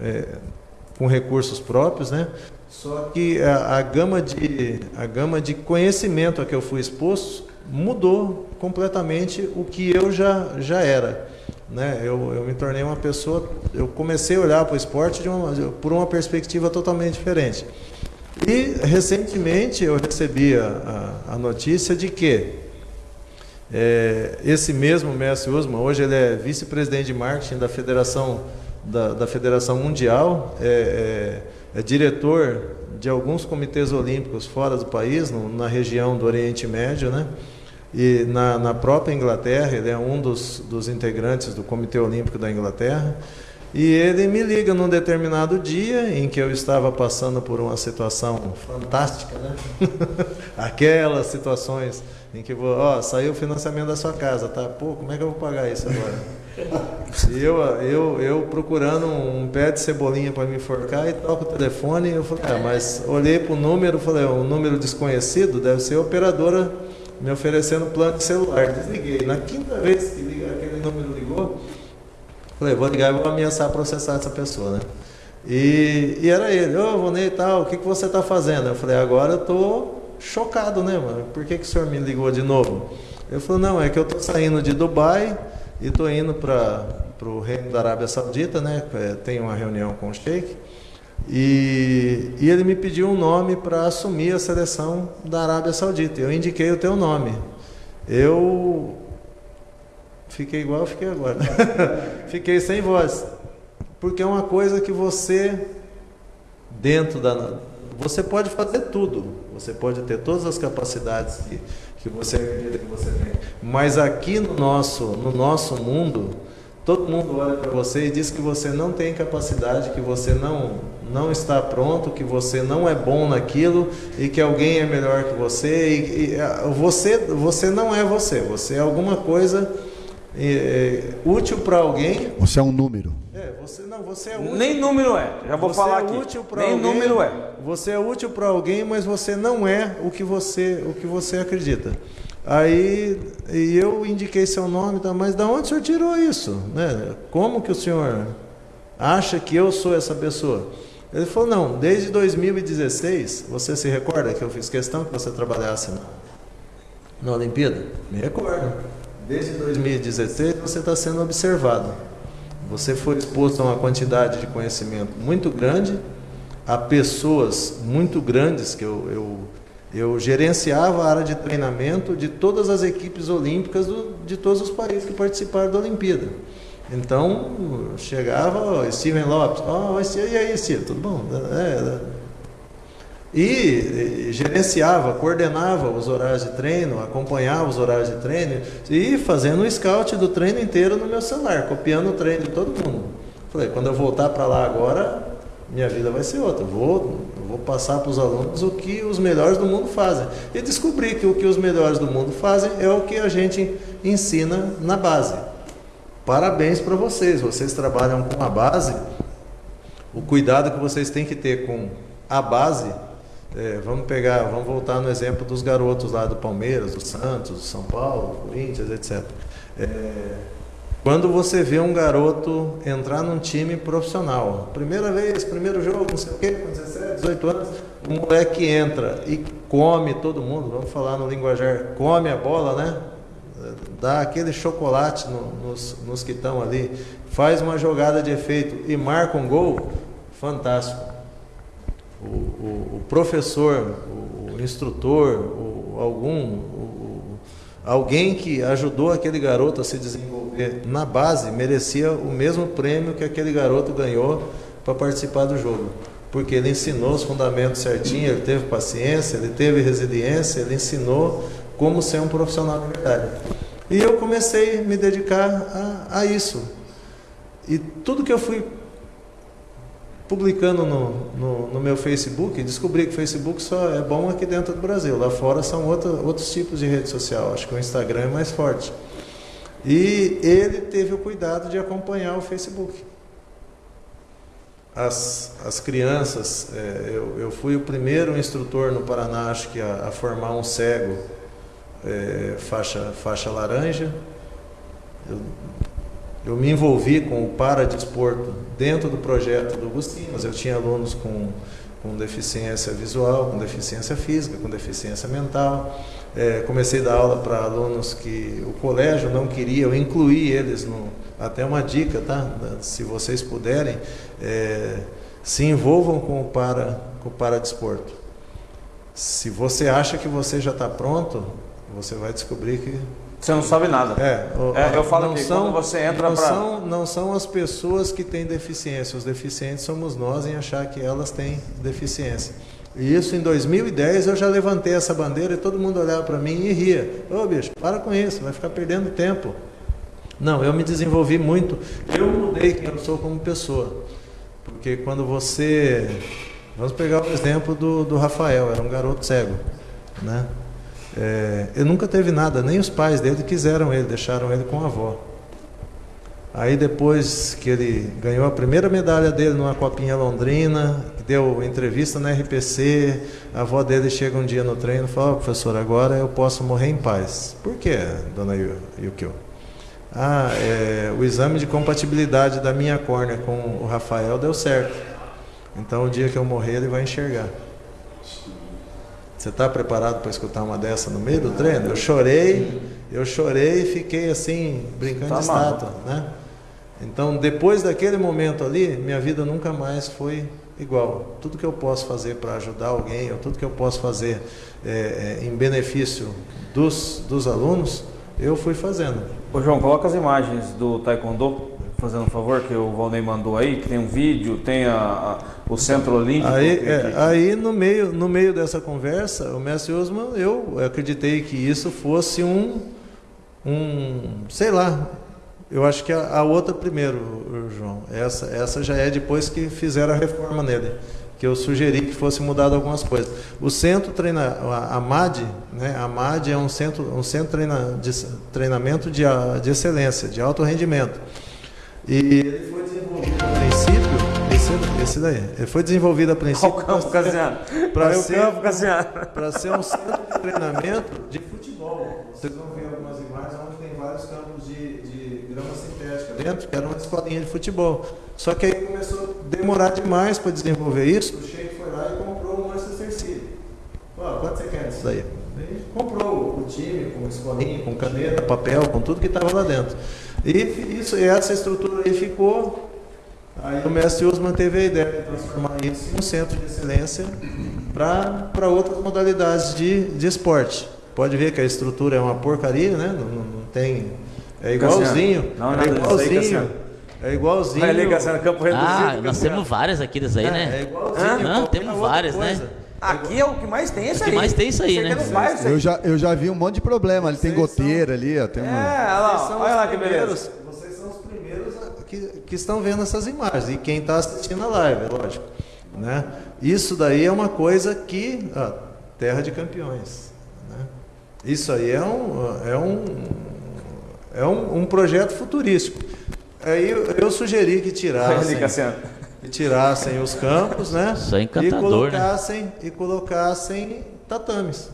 é, com recursos próprios, né? Só que a, a, gama de, a gama de conhecimento a que eu fui exposto mudou completamente o que eu já, já era. Né? Eu, eu me tornei uma pessoa, eu comecei a olhar para o esporte uma, por uma perspectiva totalmente diferente. E recentemente eu recebi a, a, a notícia de que é, esse mesmo mestre Usman, hoje ele é vice-presidente de marketing da Federação, da, da Federação Mundial, é, é, é, diretor de alguns comitês olímpicos fora do país, no, na região do Oriente Médio, né? E na, na própria Inglaterra, ele é um dos, dos integrantes do Comitê Olímpico da Inglaterra. E ele me liga num determinado dia em que eu estava passando por uma situação fantástica, né? Aquelas situações em que vou, ó, saiu o financiamento da sua casa, tá? Pô, como é que eu vou pagar isso agora? E eu, eu, eu procurando um pé de cebolinha para me enforcar e toco o telefone, eu falei, ah, mas olhei para o número, falei, um número desconhecido, deve ser a operadora me oferecendo plano de celular. Desliguei. Na quinta vez que liga, aquele número ligou, Falei, vou ligar e vou ameaçar processar essa pessoa, né? E, e era ele, ô oh, Vonei e tal, o que, que você está fazendo? Eu falei, agora eu tô chocado, né, mano? Por que, que o senhor me ligou de novo? Ele falou, não, é que eu tô saindo de Dubai e tô indo para o reino da Arábia Saudita, né? É, tem uma reunião com o Sheik. E, e ele me pediu um nome para assumir a seleção da Arábia Saudita. Eu indiquei o teu nome. Eu Fiquei igual fiquei agora. fiquei sem voz. Porque é uma coisa que você, dentro da. Você pode fazer tudo. Você pode ter todas as capacidades que, que você acredita que você tem. Mas aqui no nosso, no nosso mundo, todo mundo olha para você e diz que você não tem capacidade, que você não, não está pronto, que você não é bom naquilo e que alguém é melhor que você. E, e você, você não é você. Você é alguma coisa é, útil para alguém. Você é um número. É, você não, você é útil. Nem número é. Já vou você falar é aqui. Útil Nem alguém, número é. Você é útil para alguém, mas você não é o que você, o que você acredita. Aí e eu indiquei seu nome, tá, mas da onde o senhor tirou isso? Né? Como que o senhor acha que eu sou essa pessoa? Ele falou, não, desde 2016, você se recorda que eu fiz questão que você trabalhasse na, na Olimpíada? Me recordo. Desde 2016 você está sendo observado. Você foi exposto a uma quantidade de conhecimento muito grande, a pessoas muito grandes que eu, eu, eu gerenciava a área de treinamento de todas as equipes olímpicas do, de todos os países que participaram da Olimpíada. Então, chegava, Steven Lopes, ó, oh, e aí, Steven, tudo bom? É, e gerenciava, coordenava os horários de treino, acompanhava os horários de treino e fazendo um scout do treino inteiro no meu celular, copiando o treino de todo mundo. Falei, quando eu voltar para lá agora, minha vida vai ser outra. Vou, vou passar para os alunos o que os melhores do mundo fazem. E descobri que o que os melhores do mundo fazem é o que a gente ensina na base. parabéns para vocês. Vocês trabalham com a base. O cuidado que vocês têm que ter com a base. É, vamos pegar, vamos voltar no exemplo dos garotos lá do Palmeiras, do Santos, do São Paulo, do Corinthians, etc. É, quando você vê um garoto entrar num time profissional, primeira vez, primeiro jogo, não sei o quê, com 17, 18 anos, o moleque entra e come todo mundo, vamos falar no linguajar, come a bola, né? Dá aquele chocolate no, nos, nos que estão ali, faz uma jogada de efeito e marca um gol, fantástico. O, o, o professor, o, o instrutor, algum, alguém que ajudou aquele garoto a se desenvolver na base merecia o mesmo prêmio que aquele garoto ganhou para participar do jogo porque ele ensinou os fundamentos certinho, ele teve paciência, ele teve resiliência, ele ensinou como ser um profissional de verdade. E eu comecei a me dedicar a, a isso. E tudo que eu fui publicando no, no, no, meu Facebook, descobri que o Facebook só é bom aqui dentro do Brasil. Lá fora são outro, outros tipos de rede social. Acho que o Instagram é mais forte. E ele teve o cuidado de acompanhar o Facebook as, as crianças. É, eu, eu fui o primeiro instrutor no Paraná, acho que, a, a formar um cego é, faixa, faixa laranja. Eu, eu me envolvi com o Paradesporto dentro do projeto do Agostinho, mas eu tinha alunos com, com deficiência visual, com deficiência física, com deficiência mental. É, comecei a dar aula para alunos que o colégio não queria, eu incluí eles no, até uma dica, tá? Se vocês puderem, é, se envolvam com o para com o paradesporto. Se você acha que você já está pronto, você vai descobrir que você não sabe nada. É, é eu falo que são, quando você entra para são, não são as pessoas que têm deficiência, os deficientes somos nós em achar que elas têm deficiência. E isso em 2010 eu já levantei essa bandeira e todo mundo olhava para mim e ria. Ô bicho, para com isso, vai ficar perdendo tempo. Não, eu me desenvolvi muito. Eu mudei quem eu sou como pessoa. Porque quando você. Vamos pegar o exemplo do, do Rafael, era um garoto cego. Né? É, ele nunca teve nada, nem os pais dele quiseram ele, deixaram ele com a avó. Aí depois que ele ganhou a primeira medalha dele numa copinha londrina, deu entrevista na RPC, a avó dele chega um dia no treino e fala, oh, professor, agora eu posso morrer em paz. Por quê, dona Yukio? Ah, é, o exame de compatibilidade da minha córnea com o Rafael deu certo. Então o dia que eu morrer ele vai enxergar. Você está preparado para escutar uma dessa no meio do treino? Eu chorei, eu chorei e fiquei assim, brincando tá de estátua, né? Então, depois daquele momento ali, minha vida nunca mais foi igual. Tudo que eu posso fazer para ajudar alguém, ou tudo que eu posso fazer é, é, em benefício dos, dos alunos, eu fui fazendo. Ô João, coloca as imagens do Taekwondo, fazendo um favor, que o Valnei mandou aí, que tem um vídeo, tem a, a, o Centro Olímpico. Aí, é, aí no, meio, no meio dessa conversa, o mestre Osman, eu acreditei que isso fosse um, um sei lá, eu acho que a, a outra primeiro, João. Essa, essa já é depois que fizeram a reforma nele que eu sugeri que fosse mudado algumas coisas. O centro treina, a MAD, né, a MAD é um centro, um centro treina, de treinamento de, de excelência, de alto rendimento. E ele foi desenvolvido a princípio, esse, esse daí, ele foi desenvolvido a princípio para ser, para ser, ser um centro de treinamento de futebol. Vocês vão ver algumas imagens onde tem vários campos de, de grama sintética dentro, que era uma escolinha de futebol. Só que aí começou a demorar demais para desenvolver isso. O Sheik foi lá e comprou o Manchester City. Falou, quanto você quer disso daí? Ele comprou o time com escolinha, com caneta, papel, com tudo que estava lá dentro. E isso, essa estrutura aí ficou. Aí o mestre Usman teve a ideia de transformar isso em um centro de excelência para outras modalidades de, de esporte. Pode ver que a estrutura é uma porcaria, né? Não, não, não tem. É igualzinho. Não, é igualzinho. É igualzinho. Vai ligação no campo reduzido. Ah, nós temos várias aqui das aí, é, né? É igualzinho. Não, temos várias, né? Aqui é o que mais tem isso aí. O que mais tem isso aí, né? Eu já, eu já vi um monte de problema. Ali tem goteira são... ali, ó. Tem é, olha lá, olha lá que beleza. Vocês são os primeiros que, que estão vendo essas imagens. E quem está assistindo a live, é lógico. Né? Isso daí é uma coisa que. Ó, terra de campeões. Né? Isso aí é um, é um é um, um projeto futurístico. Aí eu, eu sugeri que tirassem, que tirassem os campos, né? Isso é e encantador, né? colocassem e colocassem tatames.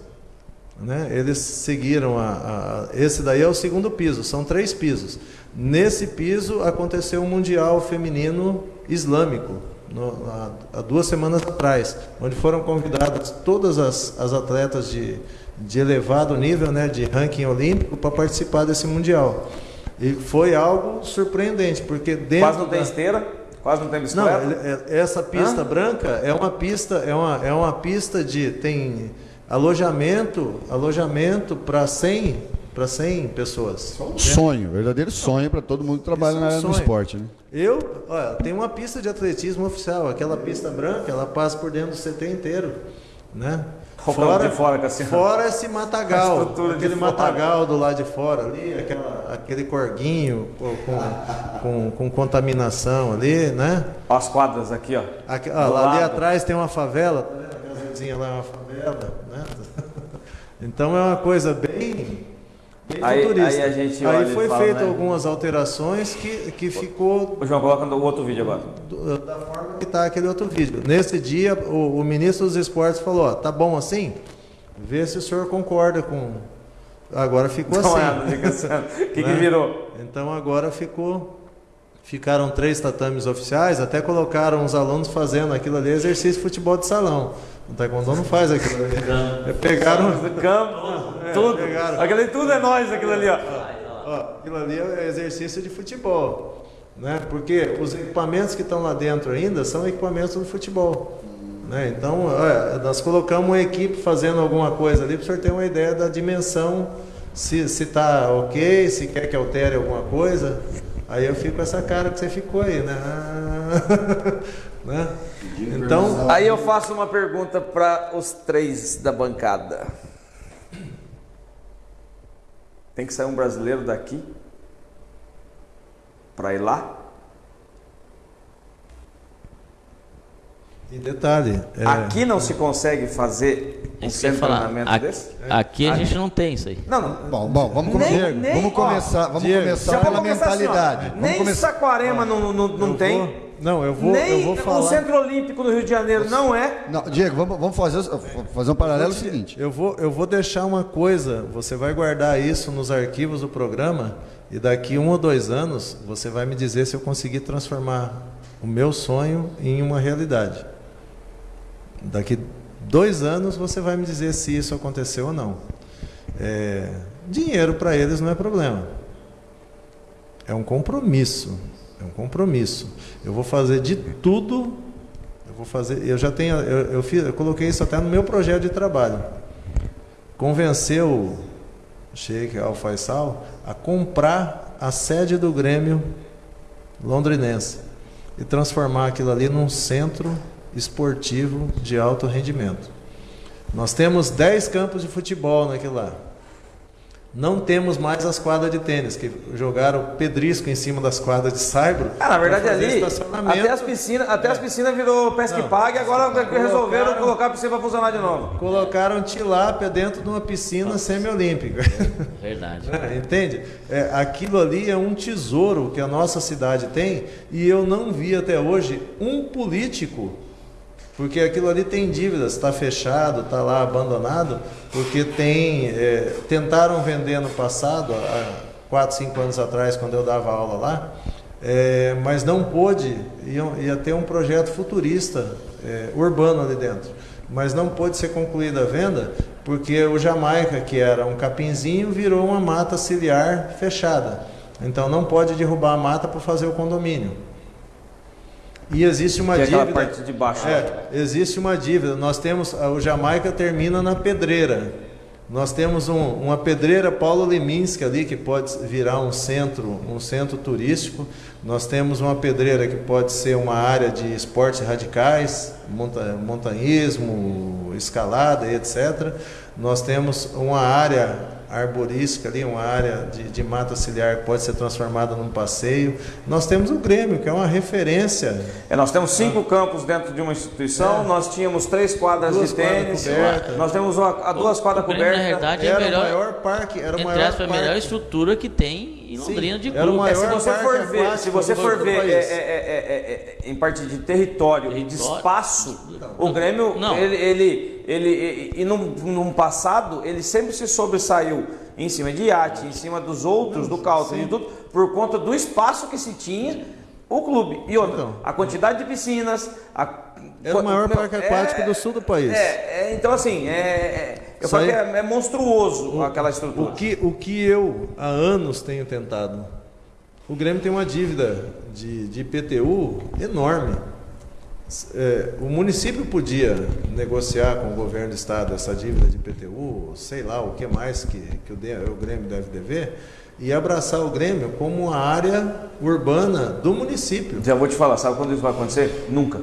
Né? Eles seguiram a, a- esse daí é o segundo piso, são três pisos. Nesse piso aconteceu um mundial feminino islâmico no- há, há duas semanas atrás, onde foram convidadas todas as, as atletas de, de elevado nível, né, de ranking olímpico, para participar desse mundial. E foi algo surpreendente, porque dentro Quase não tem da- esteira, quase não tem não, bicicleta. ele- é- essa pista branca é uma pista, é uma, é uma pista de tem alojamento, alojamento para 100, para 100 pessoas. Um sonho, verdadeiro sonho para todo mundo que trabalha é na um área do esporte. Né? Eu, olha, tem uma pista de atletismo oficial, aquela pista branca, ela passa por dentro do CT inteiro, né? Campo de fora, Cassiano. fora esse matagal, aquele fora. matagal do lado de fora ali, aquela- aquele corguinho com, com, com- contaminação ali, né? As quadras aqui, ó. Aqui, ó, lá ali atrás tem uma favela, tá vendo? Aquela lá é uma favela, né? Então é uma coisa bem Aí- aí a gente Aí olha e foi fala, feito né? algumas alterações que, que ficou O João coloca no outro vídeo agora. da forma que está aquele outro vídeo. Nesse dia, o, o ministro dos esportes falou, ó, tá bom assim? Vê se o senhor concorda com... Agora ficou Não é, assim. fica assim. O que, que Né? virou? Então agora ficou. Ficaram três tatames oficiais, até colocaram os alunos fazendo aquilo ali, exercício de futebol de salão. O Taekwondo não faz aquilo ali. É, Pegaram. Do campo, tudo. pegaram. Aquilo ali tudo é nós, aquilo ali, ó. Ó, aquilo ali é exercício de futebol. Né? Porque os equipamentos que estão lá dentro ainda são equipamentos do futebol. Né? Então, olha, nós colocamos uma equipe fazendo alguma coisa ali para o senhor ter uma ideia da dimensão, se está ok, se quer que altere alguma coisa. Aí eu fico com essa cara que você ficou aí, né? Né? Então, Aí eu faço uma pergunta para os três da bancada. Tem que sair um brasileiro daqui para ir lá? E detalhe, é, Aqui não se consegue fazer um eu ia centro de falar. treinamento Aqui, desse? aqui a gente não tem isso aí. Não, não. Bom, bom, vamos, come- Nem- vamos ó, começar, vamos Diego, começar pela assim, ó. mentalidade. vamos Nem começar. Saquarema não, não, não eu tem. vou- não, eu vou, nem eu vou falar. o Centro Olímpico do Rio de Janeiro não é. Não, Diego, vamos, vamos fazer, fazer um paralelo seguinte. Eu vou, eu vou deixar uma coisa, você vai guardar isso nos arquivos do programa e daqui um ou dois anos você vai me dizer se eu conseguir transformar o meu sonho em uma realidade. Daqui dois anos você vai me dizer se isso aconteceu ou não. É, dinheiro para eles não é problema. É um compromisso. É um compromisso. Eu vou fazer de tudo. Eu vou fazer. Eu já tenho. Eu, eu, fiz, eu coloquei isso até no meu projeto de trabalho. Convencer o Sheikh Al Faisal a comprar a sede do Grêmio londrinense e transformar aquilo ali num centro esportivo de alto rendimento. Nós temos 10 campos de futebol naquilo lá. Não temos mais as quadras de tênis, que jogaram pedrisco em cima das quadras de saibro. Ah, na verdade ali, até as piscinas, até as piscinas virou pesca e pague, agora resolveram Colocaram- colocar a piscina para funcionar de novo. Colocaram tilápia dentro de uma piscina semiolímpica. Verdade. É, Entende? É, aquilo ali é um tesouro que a nossa cidade tem e eu não vi até hoje um político, porque aquilo ali tem dívidas, está fechado, está lá abandonado, porque tem é, tentaram vender no passado, há 4, 5 anos atrás, quando eu dava aula lá, é, mas não pôde, ia, ia ter um projeto futurista é, urbano ali dentro mas não pôde ser concluída a venda porque o Jamaica, que era um capinzinho, virou uma mata ciliar fechada. Então não pode derrubar a mata para fazer o condomínio. E existe uma Que é dívida. parte de baixo. É, existe uma dívida. Nós temos o Jamaica termina na pedreira. Nós temos um- uma pedreira Paulo Leminski ali que pode virar um centro, um centro turístico. Nós temos uma pedreira que pode ser uma área de esportes radicais, monta- montanhismo, escalada etc. Nós temos uma área arborística ali, uma área de, de mata auxiliar que pode ser transformada num passeio. Nós temos o Grêmio, que é uma referência. É, nós temos cinco ah. campos dentro de uma instituição, é. nós tínhamos três quadras duas de tênis, quadras nós temos uma, duas quadras cobertas. Na verdade, era é melhor, o maior parque, era o maior parque. a melhor estrutura que tem em Londrina Sim, de clube. É, se você for ver, se você for ver é, é, é, em parte de território, território, e de espaço, o Grêmio, não. ele, ele, ele, e num, num passado, ele sempre se sobressaiu em cima de iate, em cima dos outros, do Calton e tudo, por conta do espaço que se tinha o clube. E outra, então, a quantidade de piscinas. A, era o maior parque aquático é, do sul do país. É, é então assim, é, é eu falo que é, é monstruoso o, aquela estrutura. O que, o que eu há anos tenho tentado. O Grêmio tem uma dívida de, de IPTU enorme. É, o município podia negociar com o governo do estado essa dívida de IPTU, sei lá o que mais que, que o, o Grêmio deve dever, e abraçar o Grêmio como uma área urbana do município. Já vou te falar, sabe quando isso vai acontecer? Nunca.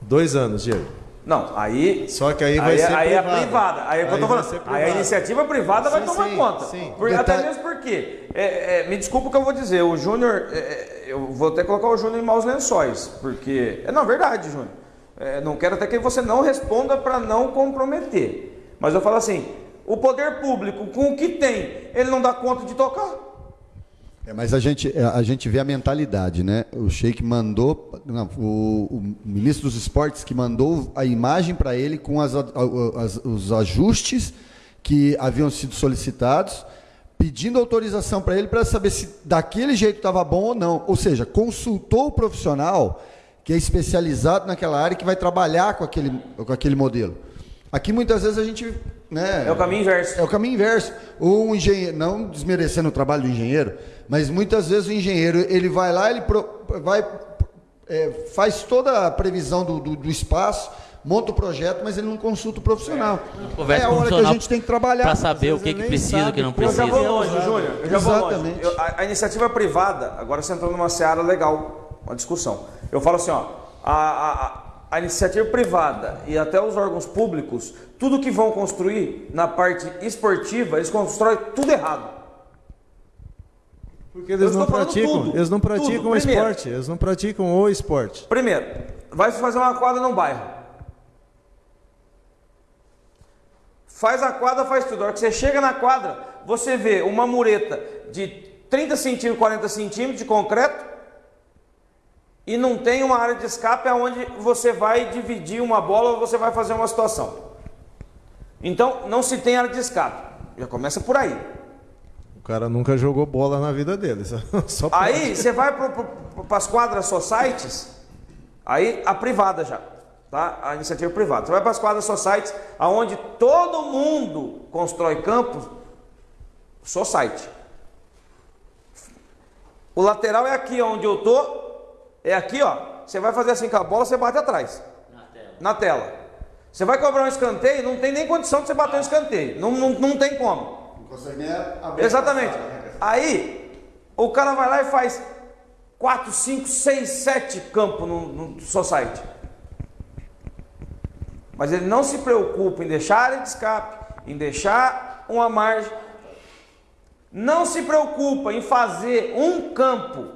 Dois anos, Diego. Não, aí. Só que aí vai aí, ser aí privada. é privada. Aí, é aí, eu tô falando, aí a iniciativa privada sim, vai tomar sim, conta. Sim. Por, até mesmo porque. É, é, me desculpa o que eu vou dizer. O Júnior. É, é, eu vou até colocar o Júnior em maus lençóis. Porque. É, não, verdade, Júnior. É, não quero até que você não responda para não comprometer. Mas eu falo assim: o poder público, com o que tem, ele não dá conta de tocar. É, mas a gente, a gente vê a mentalidade, né? O Sheik mandou, não, o, o, ministro dos esportes que mandou a imagem para ele com as, as, os ajustes que haviam sido solicitados, pedindo autorização para ele para saber se daquele jeito estava bom ou não. Ou seja, consultou o profissional que é especializado naquela área que vai trabalhar com aquele, com aquele modelo. Aqui muitas vezes a gente. Né, é o caminho inverso. É o caminho inverso. O engenheiro, não desmerecendo o trabalho do engenheiro, mas muitas vezes o engenheiro ele vai lá, ele pro, vai, é, faz toda a previsão do, do, do, espaço, monta o projeto, mas ele não consulta o profissional. É, é a hora que a gente tem que trabalhar. Para saber o que, que precisa, o que não precisa. Eu já vou longe, Júnior. Eu já Exatamente. vou longe. Eu, a, a, iniciativa privada, agora você entrou numa seara legal, uma discussão. Eu falo assim, ó, a, a, a iniciativa privada e até os órgãos públicos, tudo que vão construir na parte esportiva, eles constroem tudo errado. Porque eles não praticam, tudo, eles não praticam o esporte, eles não praticam o esporte. Primeiro, vai fazer uma quadra num bairro. Faz a quadra, faz tudo. A hora que você chega na quadra, você vê uma mureta de 30 centímetros, 40 centímetros de concreto e não tem uma área de escape aonde você vai dividir uma bola ou você vai fazer uma situação. Então, não se tem área de escape. Já começa por aí. O cara nunca jogou bola na vida dele. Só aí você vai para as quadras societies, aí a privada já, tá? A iniciativa privada. Você vai para as quadras societies, aonde todo mundo constrói campos, society. O lateral é aqui onde eu tô, é aqui, ó. Você vai fazer assim com a bola, você bate atrás. Na tela. Na tela. Você vai cobrar um escanteio, não tem nem condição de você bater um escanteio. Não, não, não tem como consegue nem abrir Exatamente. Né? Aí, o cara vai lá e faz 4, 5, 6, 7 campos no, no society. Mas ele não se preocupa em deixar área de escape, em deixar uma margem. Não se preocupa em fazer um campo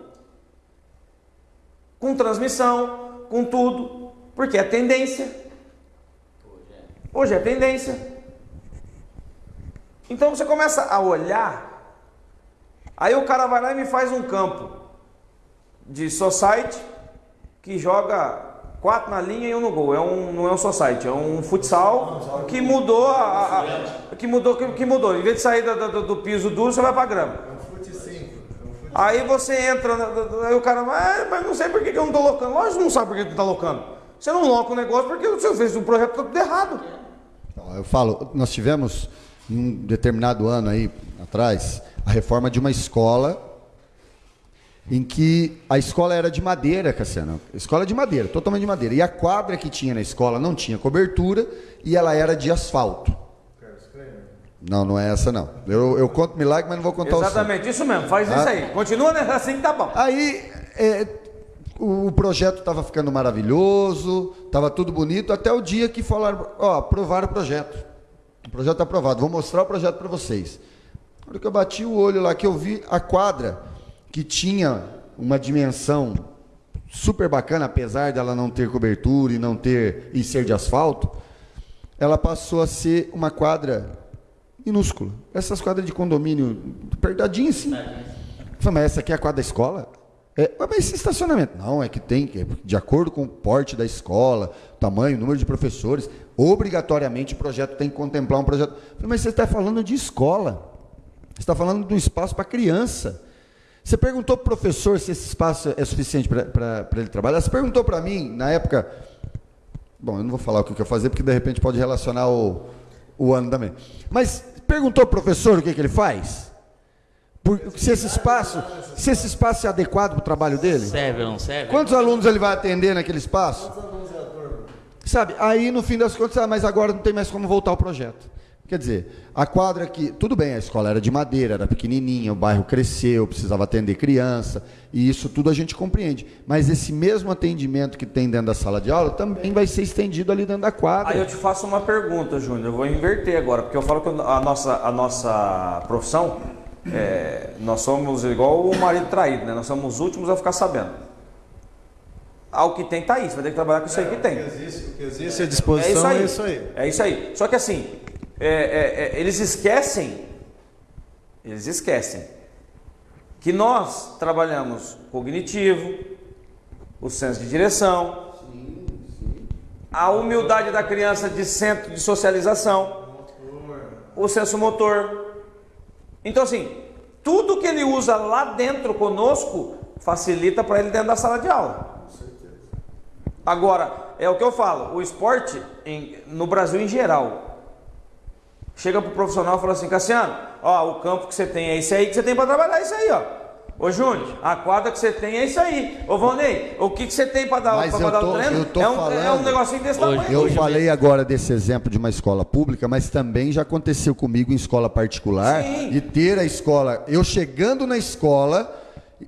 com transmissão, com tudo, porque é tendência. Hoje é tendência. Então você começa a olhar, aí o cara vai lá e me faz um campo de society que joga quatro na linha e um no gol. É um, não é um society, é um futsal que mudou a, a que mudou que, que, mudou. Em vez de sair do, do, do piso duro, você vai para grama. Aí você entra, aí o cara, ah, mas não sei por que, eu não estou locando. Lógico que não sabe por que tu está locando. Você não loca o negócio porque você fez um projeto tudo errado. Eu falo, nós tivemos em um determinado ano aí atrás, a reforma de uma escola em que a escola era de madeira, Cassiano. Escola de madeira, totalmente de madeira. E a quadra que tinha na escola não tinha cobertura e ela era de asfalto. Não, não é essa não. Eu, eu conto milagre, mas não vou contar Exatamente, isso mesmo, faz ah. isso aí. Continua assim que tá bom. Aí é, o projeto estava ficando maravilhoso, estava tudo bonito, até o dia que falaram, ó, aprovaram o projeto. O projeto está aprovado. Vou mostrar o projeto para vocês. Na hora que eu bati o olho lá, que eu vi a quadra, que tinha uma dimensão super bacana, apesar dela não ter cobertura e não ter e ser de asfalto, ela passou a ser uma quadra minúscula. Essas quadras de condomínio, apertadinha assim. Falei, mas essa aqui é a quadra da escola? É, mas esse estacionamento? Não, é que tem, de acordo com o porte da escola, tamanho, número de professores, obrigatoriamente o projeto tem que contemplar um projeto. Falei, mas você está falando de escola. Você está falando de um espaço para criança. Você perguntou para o professor se esse espaço é suficiente para ele trabalhar? Você perguntou para mim, na época. Bom, eu não vou falar o que eu fazer, porque de repente pode relacionar o, o ano também. Mas perguntou para o professor o que, que ele faz? Por, se esse espaço, se esse espaço é adequado para o trabalho dele? Serve ou não serve? Quantos alunos ele vai atender naquele espaço? Sabe, aí no fim das contas, ah, mas agora não tem mais como voltar ao projeto. Quer dizer, a quadra aqui, tudo bem, a escola era de madeira, era pequenininha, o bairro cresceu, precisava atender criança, e isso tudo a gente compreende. Mas esse mesmo atendimento que tem dentro da sala de aula também vai ser estendido ali dentro da quadra. Aí eu te faço uma pergunta, Júnior, eu vou inverter agora, porque eu falo que a nossa, a nossa profissão, é, nós somos igual o marido traído, né? Nós somos os últimos a ficar sabendo. Ao que tem, tá aí. Você vai ter que trabalhar com isso aí que tem. O que existe, o que existe à disposição é é isso isso aí. aí. É isso aí. Só que assim, é, é, é, eles esquecem, eles esquecem que nós trabalhamos cognitivo, o senso de direção, a humildade da criança de centro de socialização, o senso motor. Então assim, tudo que ele usa lá dentro conosco facilita para ele dentro da sala de aula. Agora, é o que eu falo, o esporte em- no Brasil em geral, chega pro profissional e fala assim, Cassiano, ó, o campo que você tem é isso aí que você tem para trabalhar, é isso aí, ó. Ô Júnior, a quadra que você tem é isso aí. Ô Valnei, o que, que você tem para dar, eu dar tô- o treino? eu tô é, um, é um falando- negocinho desse Hoje- tamanho. Eu Hoje falei agora desse exemplo de uma escola pública, mas também já aconteceu comigo em escola particular Sim. de ter a escola, eu chegando na escola,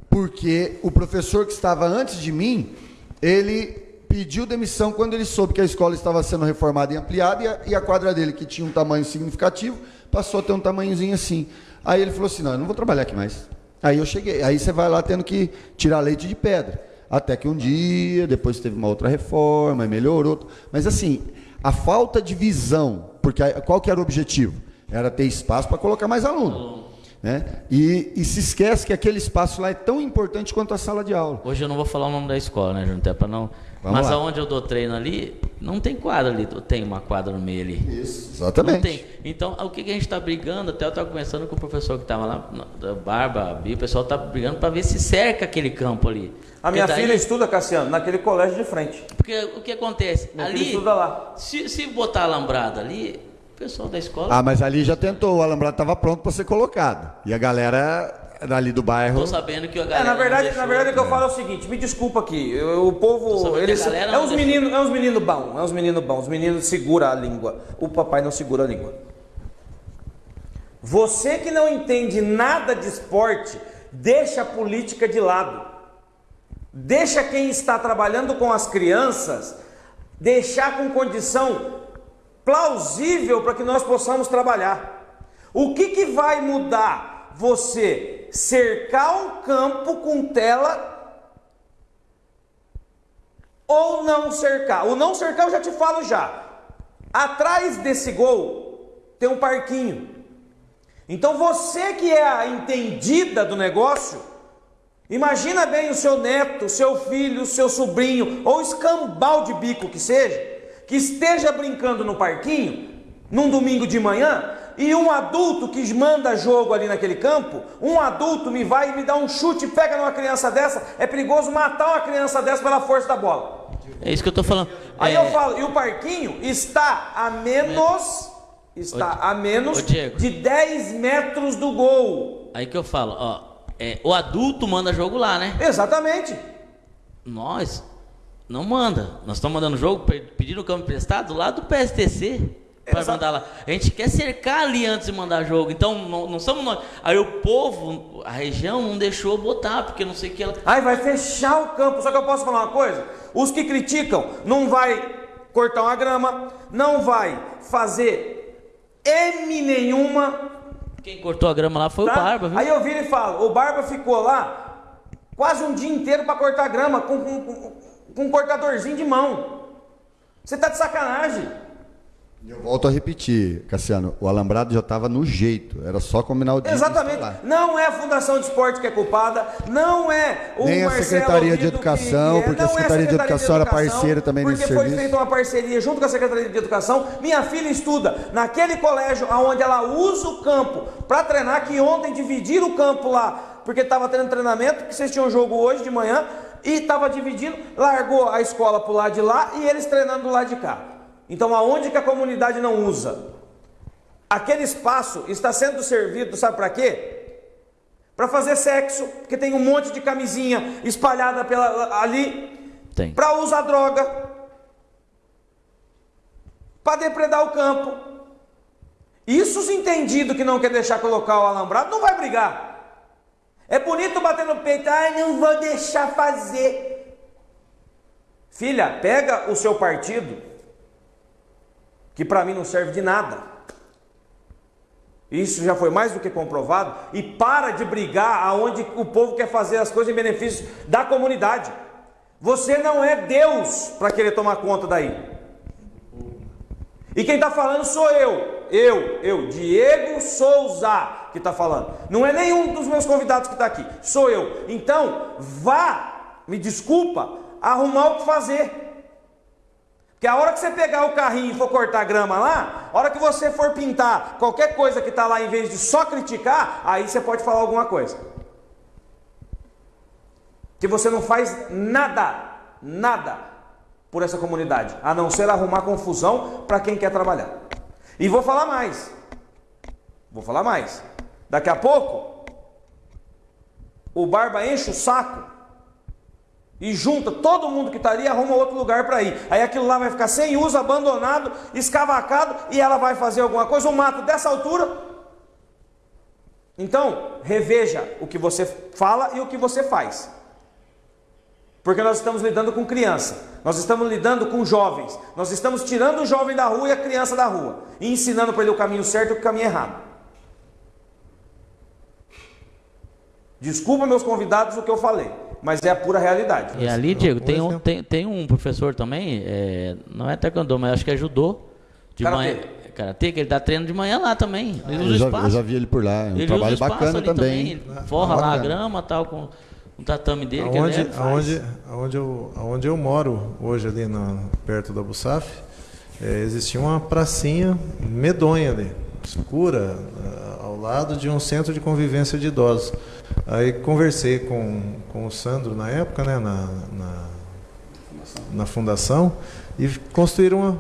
porque o professor que estava antes de mim, ele pediu demissão quando ele soube que a escola estava sendo reformada e ampliada e a, e a quadra dele, que tinha um tamanho significativo, passou a ter um tamanhozinho assim. Aí ele falou assim: não, eu não vou trabalhar aqui mais. Aí eu cheguei, aí você vai lá tendo que tirar leite de pedra. Até que um dia, depois teve uma outra reforma, e melhorou. Mas assim, a falta de visão, porque qual que era o objetivo? Era ter espaço para colocar mais aluno. Né? E, e se esquece que aquele espaço lá é tão importante quanto a sala de aula. Hoje eu não vou falar o nome da escola, né, Júnior? Até pra não. Vamos Mas lá. aonde eu dou treino ali, não tem quadra ali. Tem uma quadra no meio ali. Isso, Não exatamente. tem. Então, o que, que a gente está brigando? Até eu estava conversando com o professor que estava lá, da Barba, o pessoal está brigando para ver se cerca aquele campo ali. A minha daí- filha estuda, Cassiano, naquele colégio de frente. Porque o que acontece? Minha ali, estuda lá. Se, se botar alambrado ali, o pessoal da escola. Ah, mas ali já tentou, o alambrado estava pronto para ser colocado. E a galera dali do bairro. Tô sabendo que a É, galera. na não verdade, deixou. na verdade o que eu falo é o seguinte, me desculpa aqui, eu- o povo, eles é uns meninos, é uns meninos bons, é uns meninos bons, os meninos segura a língua, o papai não segura a língua. Você que não entende nada de esporte, deixa a política de lado. Deixa quem está trabalhando com as crianças deixar com condição plausível para que nós possamos trabalhar. O que, que vai mudar você cercar um campo com tela ou não cercar? O não cercar eu já te falo já. Atrás desse gol tem um parquinho. Então você que é a entendida do negócio, imagina bem o seu neto, o seu filho, o seu sobrinho, ou escambau de bico que seja, que esteja brincando no parquinho, num domingo de manhã, e um adulto que manda jogo ali naquele campo, um adulto me vai e me dá um chute, pega numa criança dessa, é perigoso matar uma criança dessa pela força da bola. É isso que eu tô falando. Aí É, eu falo, e o parquinho está a menos, está Ô, a menos ô, de 10 metros do gol. Aí que eu falo, ó. é, o adulto manda jogo lá, né? Exatamente. Nós não manda. Nós estamos mandando jogo, pe- pedindo campo emprestado lá do PSTC para mandar lá. A gente quer cercar ali antes de mandar jogo. Então não, não somos nós. Aí o povo, a região não deixou botar, porque não sei o que ela. Aí vai fechar o campo. Só que eu posso falar uma coisa? Os que criticam não vai cortar uma grama, não vai fazer M nenhuma. Quem cortou a grama lá foi tá? o Barba, viu? Aí eu viro e falo, o Barba ficou lá quase um dia inteiro para cortar grama com, com, com, com um cortadorzinho de mão. Você tá de sacanagem. Eu volto a repetir, Cassiano, o alambrado já estava no jeito, era só combinar o dia. Exatamente. Não é a Fundação de Esporte que é culpada, não é o Nem a Marcelo Secretaria de Educação, é, porque a não é Secretaria de Educação era parceira também porque nesse foi serviço. feita uma parceria junto com a Secretaria de Educação. Minha filha estuda naquele colégio onde ela usa o campo para treinar, que ontem dividiram o campo lá, porque estava tendo treinamento, que vocês tinham jogo hoje de manhã, e estava dividindo, largou a escola para o lado de lá e eles treinando do lado de cá. Então, aonde que a comunidade não usa? Aquele espaço está sendo servido, sabe para quê? Para fazer sexo, porque tem um monte de camisinha espalhada pela, ali. Tem. Para usar droga. Para depredar o campo. Isso os entendidos que não quer deixar colocar o alambrado não vai brigar. É bonito bater no peito, ai, não vou deixar fazer. Filha, pega o seu partido, que para mim não serve de nada. Isso já foi mais do que comprovado. E para de brigar aonde o povo quer fazer as coisas em benefício da comunidade. Você não é Deus para querer tomar conta daí. E quem está falando sou eu. Eu, eu, Diego Souza, que está falando. Não é nenhum dos meus convidados que está aqui. Sou eu. Então, vá, me desculpa, arrumar o que fazer. Porque a hora que você pegar o carrinho e for cortar grama lá, a hora que você for pintar qualquer coisa que está lá, em vez de só criticar, aí você pode falar alguma coisa. Que você não faz nada, nada por essa comunidade, a não ser arrumar confusão para quem quer trabalhar. E vou falar mais. Vou falar mais. Daqui a pouco, o Barba enche o saco e junta todo mundo que está ali e arruma outro lugar para ir. Aí aquilo lá vai ficar sem uso, abandonado, escavacado e ela vai fazer alguma coisa, um mato dessa altura. Então, reveja o que você fala e o que você faz. Porque nós estamos lidando com criança, nós estamos lidando com jovens, nós estamos tirando o jovem da rua e a criança da rua e ensinando para ele o caminho certo e o caminho errado. Desculpa, meus convidados, o que eu falei, mas é a pura realidade. E ali, Diego, tem um, tem, tem um professor também, é, não é taekwondo, mas acho que é judô. De Karatê. manhã, karatê, que ele dá treino de manhã lá também. Ele Eu usa já, espaço. eu já vi ele por lá, é um Ele trabalho bacana também. Ele forra lá a grama tal, com o tatame dele. que Aonde, ele faz. aonde, aonde, eu, aonde eu moro hoje ali na, perto da Busaf, é, existia uma pracinha medonha ali, escura, ah, ao lado de um centro de convivência de idosos. Aí conversei com, com o Sandro na época, né, na, na, na fundação, e construíram uma,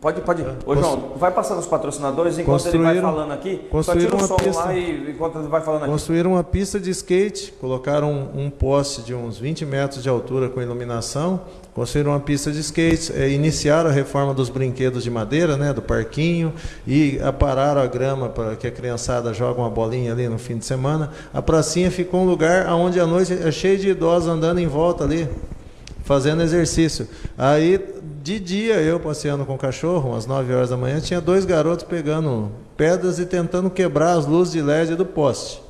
Pode, pode. Ô, Cons- João, vai passando os patrocinadores enquanto ele vai Construíram- falando aqui. Só tira construíram o uma som pista. lá e enquanto ele vai falando aqui. Construíram uma pista de skate, colocaram um, um poste de uns 20 metros de altura com iluminação, construíram uma pista de skate, eh, iniciaram a reforma dos brinquedos de madeira, né, do parquinho, e apararam a grama para que a criançada joga uma bolinha ali no fim de semana. A pracinha ficou um lugar onde à noite é cheio de idosos andando em volta ali, fazendo exercício. Aí, de dia, eu passeando com o cachorro, umas 9 horas da manhã, tinha dois garotos pegando pedras e tentando quebrar as luzes de LED do poste.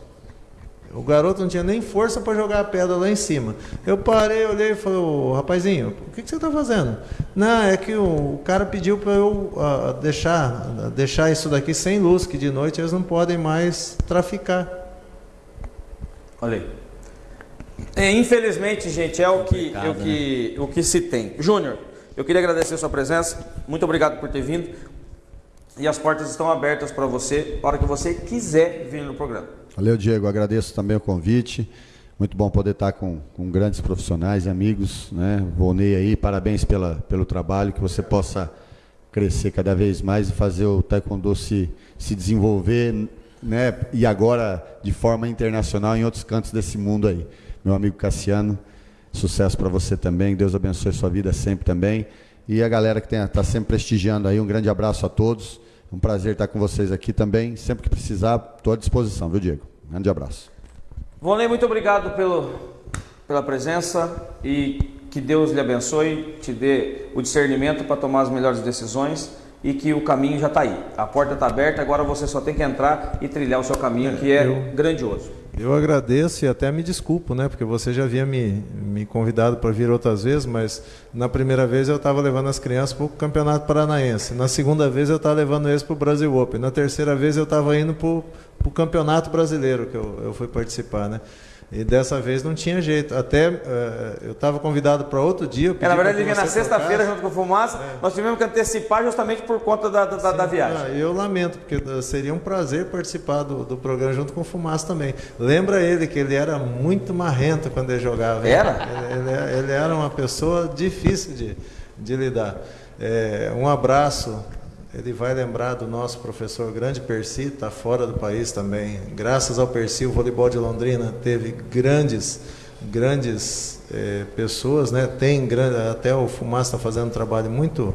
O garoto não tinha nem força para jogar a pedra lá em cima. Eu parei, olhei e falei, ô rapazinho, o que, que você está fazendo? Não, é que o, o cara pediu para eu ah, deixar, deixar isso daqui sem luz, que de noite eles não podem mais traficar. Olha aí. É, infelizmente, gente, é o que, Complicado, o que, o que se tem. Júnior, eu queria agradecer a sua presença. Muito obrigado por ter vindo. E as portas estão abertas para você, a hora que você quiser vir no programa. Valeu, Diego. Agradeço também o convite. Muito bom poder estar com, com grandes profissionais e amigos. Né? Volney aí, parabéns pela, pelo trabalho, que você possa crescer cada vez mais e fazer o Taekwondo se, se desenvolver, né? e agora de forma internacional em outros cantos desse mundo aí. Meu amigo Cassiano, sucesso para você também, Deus abençoe sua vida sempre também. E a galera que está sempre prestigiando aí, um grande abraço a todos. Um prazer estar com vocês aqui também. Sempre que precisar, estou à disposição, viu, Diego? Grande abraço. Vonei, muito obrigado pelo, pela presença e que Deus lhe abençoe, te dê o discernimento para tomar as melhores decisões e que o caminho já está aí. A porta está aberta, agora você só tem que entrar e trilhar o seu caminho, que é eu, grandioso. Eu agradeço e até me desculpo, né? Porque você já havia me, me convidado para vir outras vezes, mas na primeira vez eu estava levando as crianças para o Campeonato Paranaense. Na segunda vez eu estava levando eles para o Brasil Open. Na terceira vez eu estava indo para o Campeonato Brasileiro, que eu, eu fui participar, né? E dessa vez não tinha jeito. Até uh, eu estava convidado para outro dia. É, na verdade, ele vinha na sexta-feira junto com o Fumaça. É. Nós tivemos que antecipar justamente por conta da, da, Sim, da viagem. Ah, eu lamento, porque eh, seria um prazer participar do, do programa junto com o Fumaça também. Lembra ele que ele era muito marrento quando ele jogava. Era? Ele, ele, ele era uma pessoa difícil de, de lidar. É, um abraço ele vai lembrar do nosso professor grande Percy, está fora do país também. Graças ao Percy, o voleibol de Londrina teve grandes, grandes eh, pessoas, né? Tem grande, até o Fumaça está fazendo um trabalho muito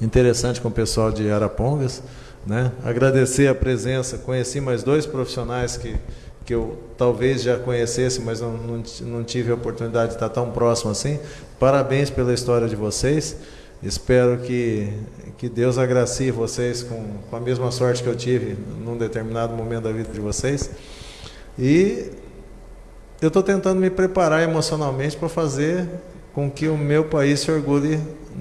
interessante com o pessoal de Arapongas, né? Agradecer a presença, conheci mais dois profissionais que que eu talvez já conhecesse, mas não, não, não tive a oportunidade de estar tão próximo assim. Parabéns pela história de vocês. Espero que, que Deus agracie vocês com, com a mesma sorte que eu tive num determinado momento da vida de vocês. E eu estou tentando me preparar emocionalmente para fazer com que o meu país se orgulhe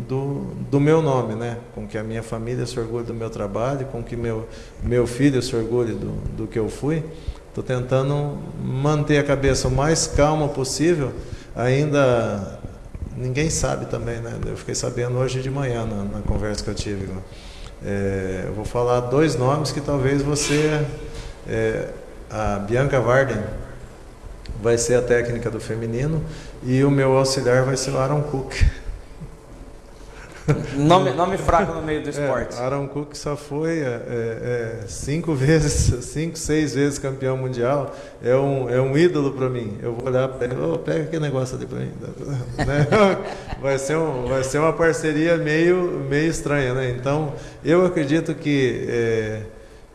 do, do meu nome, né? com que a minha família se orgulhe do meu trabalho, com que meu, meu filho se orgulhe do, do que eu fui. Estou tentando manter a cabeça o mais calma possível, ainda ninguém sabe também, né? Eu fiquei sabendo hoje de manhã na, na conversa que eu tive. É, eu vou falar dois nomes que talvez você, é, a Bianca Varden vai ser a técnica do feminino e o meu auxiliar vai ser o Aaron Cook. Nome, nome fraco no meio do é, esporte. É, Aaron Cook só foi é, é, é cinco vezes, cinco, seis vezes campeão mundial. É um, é um ídolo para mim. Eu vou olhar para ele, oh, pega aquele negócio ali para mim. né? vai, ser um, vai ser uma parceria meio, meio estranha. Né? Então, eu acredito que é,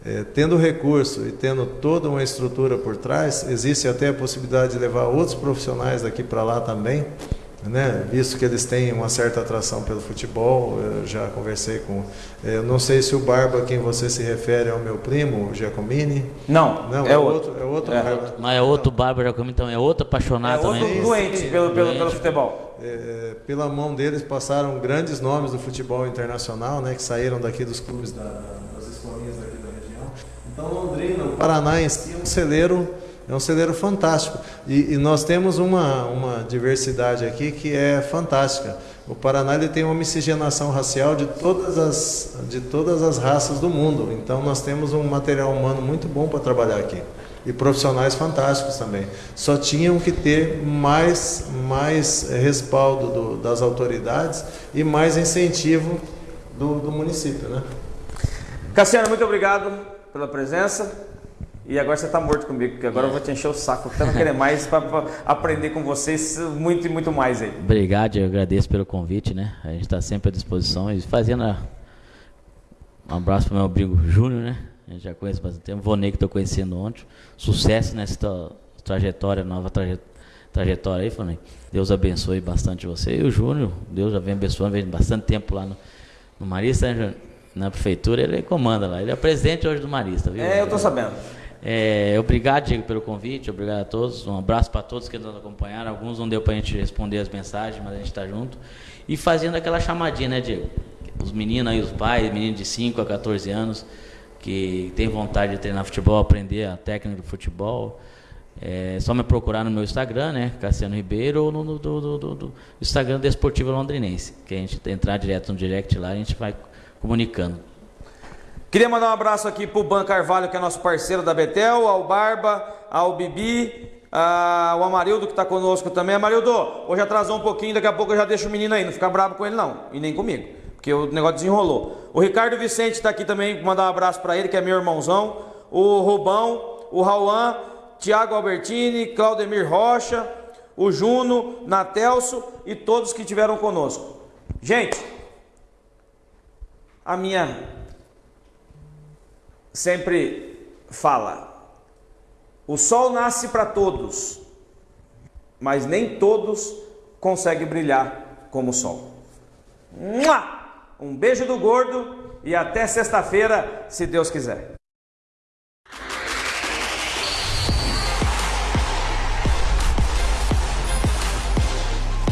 é, tendo recurso e tendo toda uma estrutura por trás, existe até a possibilidade de levar outros profissionais daqui para lá também né? visto que eles têm uma certa atração pelo futebol, eu já conversei com. Eu não sei se o Barba, a quem você se refere, é o meu primo, o Giacomini. Não, não é, é outro. outro. É outro é. Barba. Mas é outro Barba Giacomini então é outro apaixonado é outro doente pelo, pelo, doente. pelo futebol. É, pela mão deles passaram grandes nomes do futebol internacional, né, que saíram daqui dos clubes da, das escolinhas daqui da região. Então, Londrina, o Paraná em si é um celeiro é um celeiro fantástico. E, e, nós temos uma, uma diversidade aqui que é fantástica. O Paraná ele tem uma miscigenação racial de todas, as, de todas as raças do mundo. Então nós temos um material humano muito bom para trabalhar aqui. E profissionais fantásticos também. Só tinham que ter mais, mais respaldo do, das autoridades e mais incentivo do, do município. Né? Cassiano, muito obrigado pela presença. E agora você está morto comigo, porque agora eu vou te encher o saco. Eu querer mais para aprender com vocês muito e muito mais aí. Obrigado, eu agradeço pelo convite, né? A gente está sempre à disposição e fazendo a... um abraço para o meu amigo Júnior, né? A gente já conhece bastante tempo. Vonei que estou conhecendo ontem. Sucesso nessa trajetória, nova trajetória aí. Deus abençoe bastante você. E o Júnior, Deus já vem abençoando, vem bastante tempo lá no, no Marista, né, na prefeitura, ele comanda lá. Ele é presidente hoje do Marista, viu? É, eu estou sabendo. É, obrigado, Diego, pelo convite, obrigado a todos. Um abraço para todos que nos acompanharam. Alguns não deu para a gente responder as mensagens, mas a gente está junto. E fazendo aquela chamadinha, né, Diego? Os meninos aí, os pais, meninos de 5 a 14 anos, que tem vontade de treinar futebol, aprender a técnica do futebol, é só me procurar no meu Instagram, né, Cassiano Ribeiro, ou no, no do, do, do, Instagram Londrinense, que a gente entrar direto no direct lá, a gente vai comunicando. Queria mandar um abraço aqui para o Ban Carvalho, que é nosso parceiro da Betel, ao Barba, ao Bibi, ao Amarildo, que está conosco também. Amarildo, hoje atrasou um pouquinho, daqui a pouco eu já deixo o menino aí, não fica bravo com ele não, e nem comigo, porque o negócio desenrolou. O Ricardo Vicente está aqui também, mandar um abraço para ele, que é meu irmãozão. O Rubão, o Rauan, Tiago Albertini, Claudemir Rocha, o Juno, Natelso e todos que estiveram conosco. Gente, a minha sempre fala: o sol nasce para todos, mas nem todos conseguem brilhar como o sol. Um beijo do gordo e até sexta-feira, se Deus quiser.